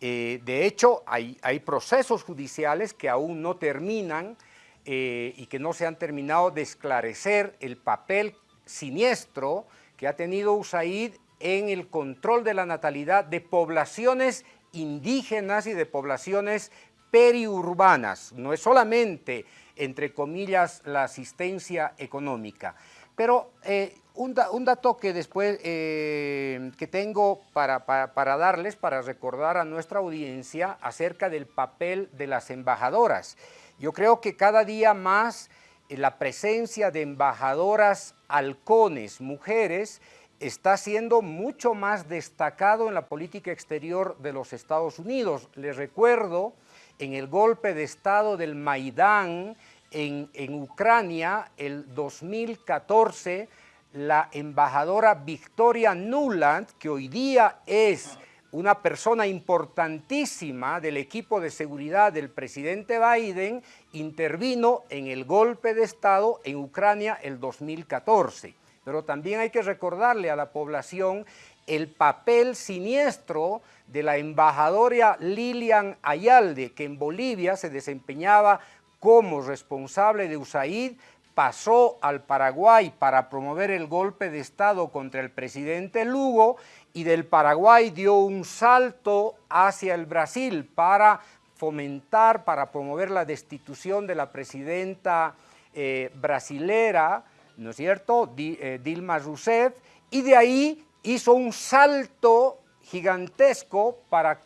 Eh, de hecho, hay, hay, procesos judiciales que aún no terminan eh, y que no se han terminado de esclarecer el papel siniestro que ha tenido USAID en el control de la natalidad de poblaciones indígenas y de poblaciones periurbanas, no es solamente, entre comillas, la asistencia económica. Pero eh, un, dato que después eh, que tengo para, para, darles, para recordar a nuestra audiencia acerca del papel de las embajadoras. Yo creo que cada día más eh, la presencia de embajadoras halcones, mujeres, está siendo mucho más destacado en la política exterior de los Estados Unidos. Les recuerdo en el golpe de Estado del Maidán en, Ucrania, el 2014, la embajadora Victoria Nuland, que hoy día es una persona importantísima del equipo de seguridad del presidente Biden, intervino en el golpe de Estado en Ucrania el 2014. Pero también hay que recordarle a la población el papel siniestro de la embajadora Lilian Ayalde, que en Bolivia se desempeñaba como responsable de USAID, pasó al Paraguay para promover el golpe de Estado contra el presidente Lugo y del Paraguay dio un salto hacia el Brasil para fomentar, para promover la destitución de la presidenta eh, brasilera, ¿no es cierto?, eh, Dilma Rousseff, y de ahí hizo un salto gigantesco para,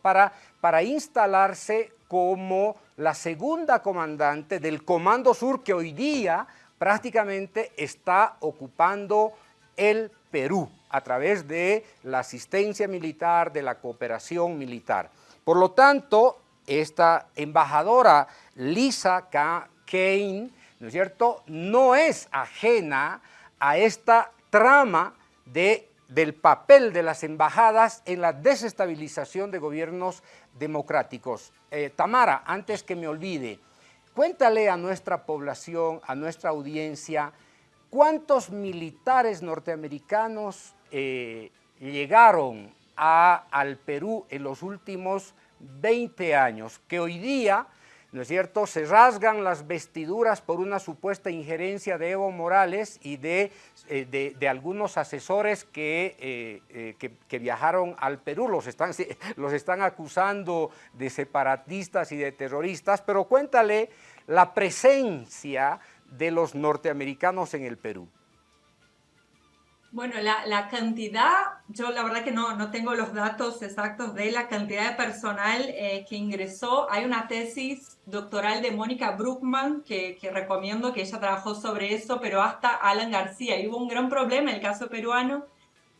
para, para instalarse como la segunda comandante del Comando Sur que hoy día prácticamente está ocupando el Perú a través de la asistencia militar, de la cooperación militar. Por lo tanto, esta embajadora Lisa Kane, ¿no es cierto?, no es ajena a esta trama de del papel de las embajadas en la desestabilización de gobiernos democráticos. Eh, Tamara, antes que me olvide, cuéntale a nuestra población, a nuestra audiencia, cuántos militares norteamericanos eh, llegaron al Perú en los últimos 20 años, que hoy día ¿no es cierto?, se rasgan las vestiduras por una supuesta injerencia de Evo Morales y de, eh, de, algunos asesores que, eh, eh, que, que, viajaron al Perú, los están, los están acusando de separatistas y de terroristas, pero cuéntale la presencia de los norteamericanos en el Perú. Bueno, la, cantidad, yo la verdad que no, no tengo los datos exactos de la cantidad de personal eh, que ingresó. Hay una tesis doctoral de Mónica Bruckman que, que, recomiendo, que ella trabajó sobre eso, pero hasta Alan García. Y hubo un gran problema en el caso peruano,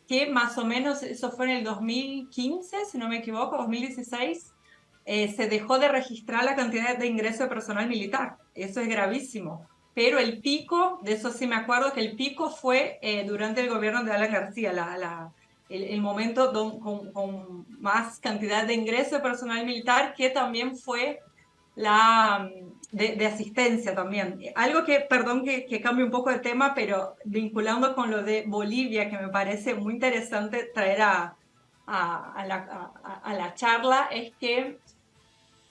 que más o menos, eso fue en el 2015, si no me equivoco, 2016, eh, se dejó de registrar la cantidad de ingreso de personal militar. Eso es gravísimo pero el pico, de eso sí me acuerdo, que el pico fue eh, durante el gobierno de Alan García, la, el, momento con, más cantidad de ingreso de personal militar, que también fue la de, asistencia también. Algo que, perdón que, que cambie un poco de tema, pero vinculando con lo de Bolivia, que me parece muy interesante traer a, a, la, a la, charla, es que,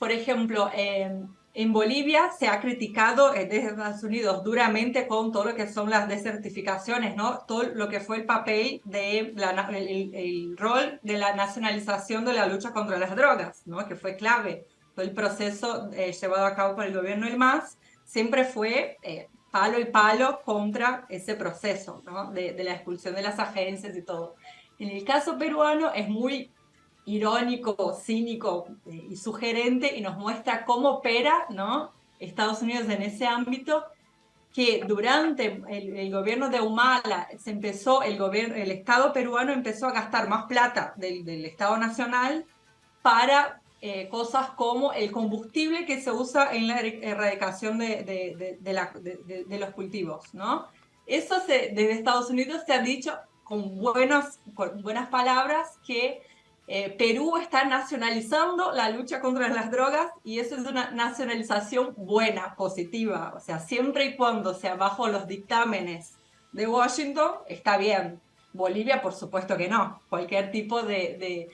por ejemplo, eh, en Bolivia se ha criticado eh, desde Estados Unidos duramente con todo lo que son las desertificaciones, ¿no? Todo lo que fue el papel de la, el, rol de la nacionalización de la lucha contra las drogas, ¿no? Que fue clave. Todo el proceso eh, llevado a cabo por el gobierno del MAS siempre fue eh, palo y palo contra ese proceso, ¿no? De, de la expulsión de las agencias y todo. En el caso peruano es muy irónico, cínico eh, y sugerente y nos muestra cómo opera ¿no? Estados Unidos en ese ámbito, que durante el, gobierno de Humala se empezó, el, gobierno, el Estado peruano empezó a gastar más plata del, Estado Nacional para eh, cosas como el combustible que se usa en la erradicación de, de, los cultivos. ¿no? Eso se, desde Estados Unidos se ha dicho con, buenos, con buenas palabras que eh, Perú está nacionalizando la lucha contra las drogas y eso es una nacionalización buena, positiva. O sea, siempre y cuando sea bajo los dictámenes de Washington, está bien. Bolivia, por supuesto que no. Cualquier tipo de,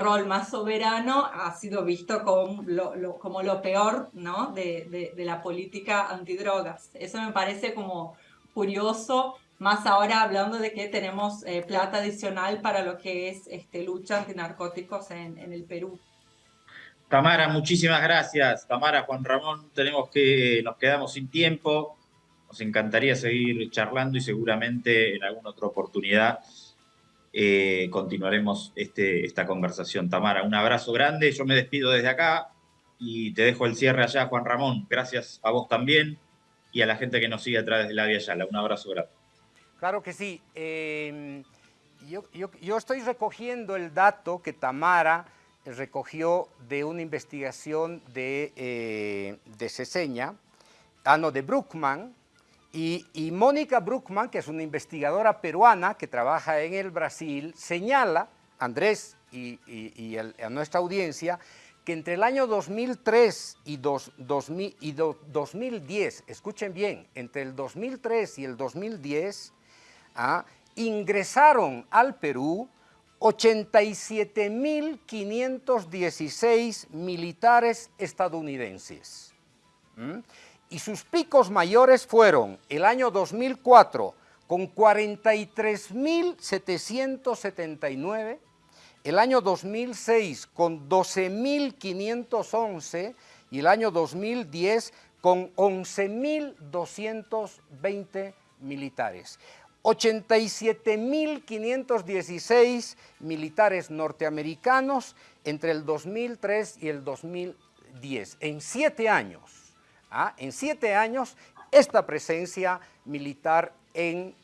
rol más soberano ha sido visto como lo, peor de, de la política antidrogas. Eso me parece como curioso más ahora hablando de que tenemos eh, plata adicional para lo que es este, lucha antinarcóticos en, en el Perú. Tamara, muchísimas gracias. Tamara, Juan Ramón, tenemos que, nos quedamos sin tiempo. Nos encantaría seguir charlando y seguramente en alguna otra oportunidad eh, continuaremos este, esta conversación. Tamara, un abrazo grande. Yo me despido desde acá y te dejo el cierre allá, Juan Ramón. Gracias a vos también y a la gente que nos sigue a través de la Vía Yala. Un abrazo grande. Claro que sí. Em, yo, estoy recogiendo el dato que Tamara recogió de una investigación de, eh, de Ceseña, ah, no, de Bruckman, y, Mónica Bruckman, que es una investigadora peruana que trabaja en el Brasil, señala, Andrés y, a nuestra audiencia, que entre el año 2003 y, dos, 2000, y 2010, escuchen bien, entre el 2003 y el 2010, ingresaron al Perú 87.516 militares estadounidenses. Y sus picos mayores fueron el año 2004 con 43.779, el año 2006 con 12.511 y el año 2010 con 11.220 militares. 87.516 militares norteamericanos entre el 2003 y el 2010. En siete años, ¿ah? en siete años, esta presencia militar en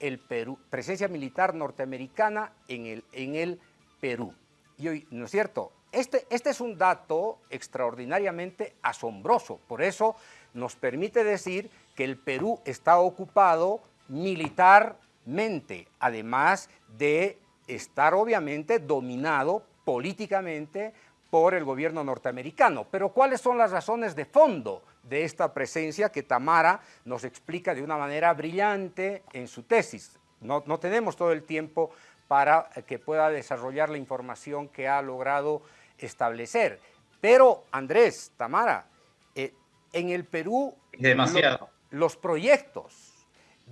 el Perú, presencia militar norteamericana en el, en el Perú. Y hoy, ¿no es cierto? Este, este es un dato extraordinariamente asombroso, por eso nos permite decir que el Perú está ocupado militarmente, además de estar obviamente dominado políticamente por el gobierno norteamericano. Pero ¿cuáles son las razones de fondo de esta presencia que Tamara nos explica de una manera brillante en su tesis? No, no tenemos todo el tiempo para que pueda desarrollar la información que ha logrado establecer. Pero Andrés, Tamara, eh, en el Perú demasiado. los proyectos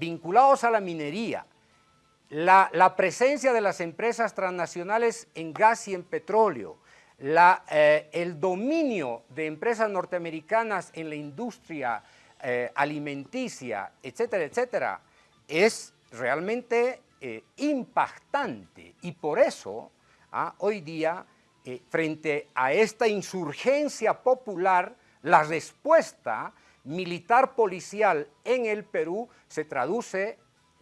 vinculados a la minería, la, presencia de las empresas transnacionales en gas y en petróleo, eh, el dominio de empresas norteamericanas en la industria eh, alimenticia, etcétera, etcétera, es realmente eh, impactante. Y por eso ah, hoy día, frente a esta insurgencia popular, la respuesta militar policial en el Perú se traduce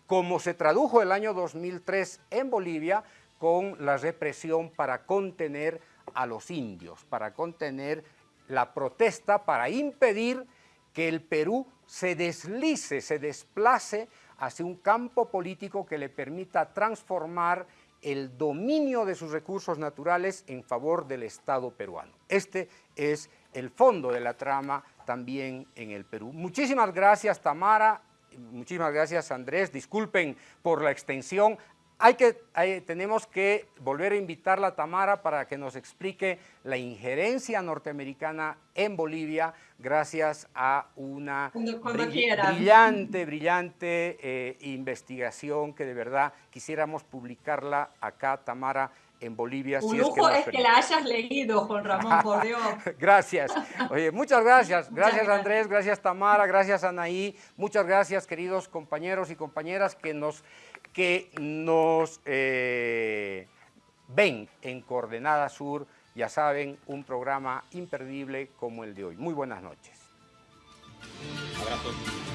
como se tradujo el año 2003 en Bolivia con la represión para contener a los indios, para contener la protesta, para impedir que el Perú se deslice, se desplace hacia un campo político que le permita transformar el dominio de sus recursos naturales en favor del Estado peruano. Este es el fondo de la trama también en el Perú. Muchísimas gracias Tamara, muchísimas gracias Andrés, disculpen por la extensión, hay que, tenemos que volver a invitarla a Tamara para que nos explique la injerencia norteamericana en Bolivia gracias a una brillante, brillante eh, investigación que de verdad quisiéramos publicarla acá, Tamara, en Bolivia. Un lujo es, que, la hayas leído, Juan Ramón, por Dios. gracias. Oye, muchas gracias. Gracias, Andrés. Gracias, Tamara. Gracias, Anaí. Muchas gracias, queridos compañeros y compañeras que nos que nos eh, ven en Coordenada Sur, ya saben, un programa imperdible como el de hoy. Muy buenas noches. Abrazos.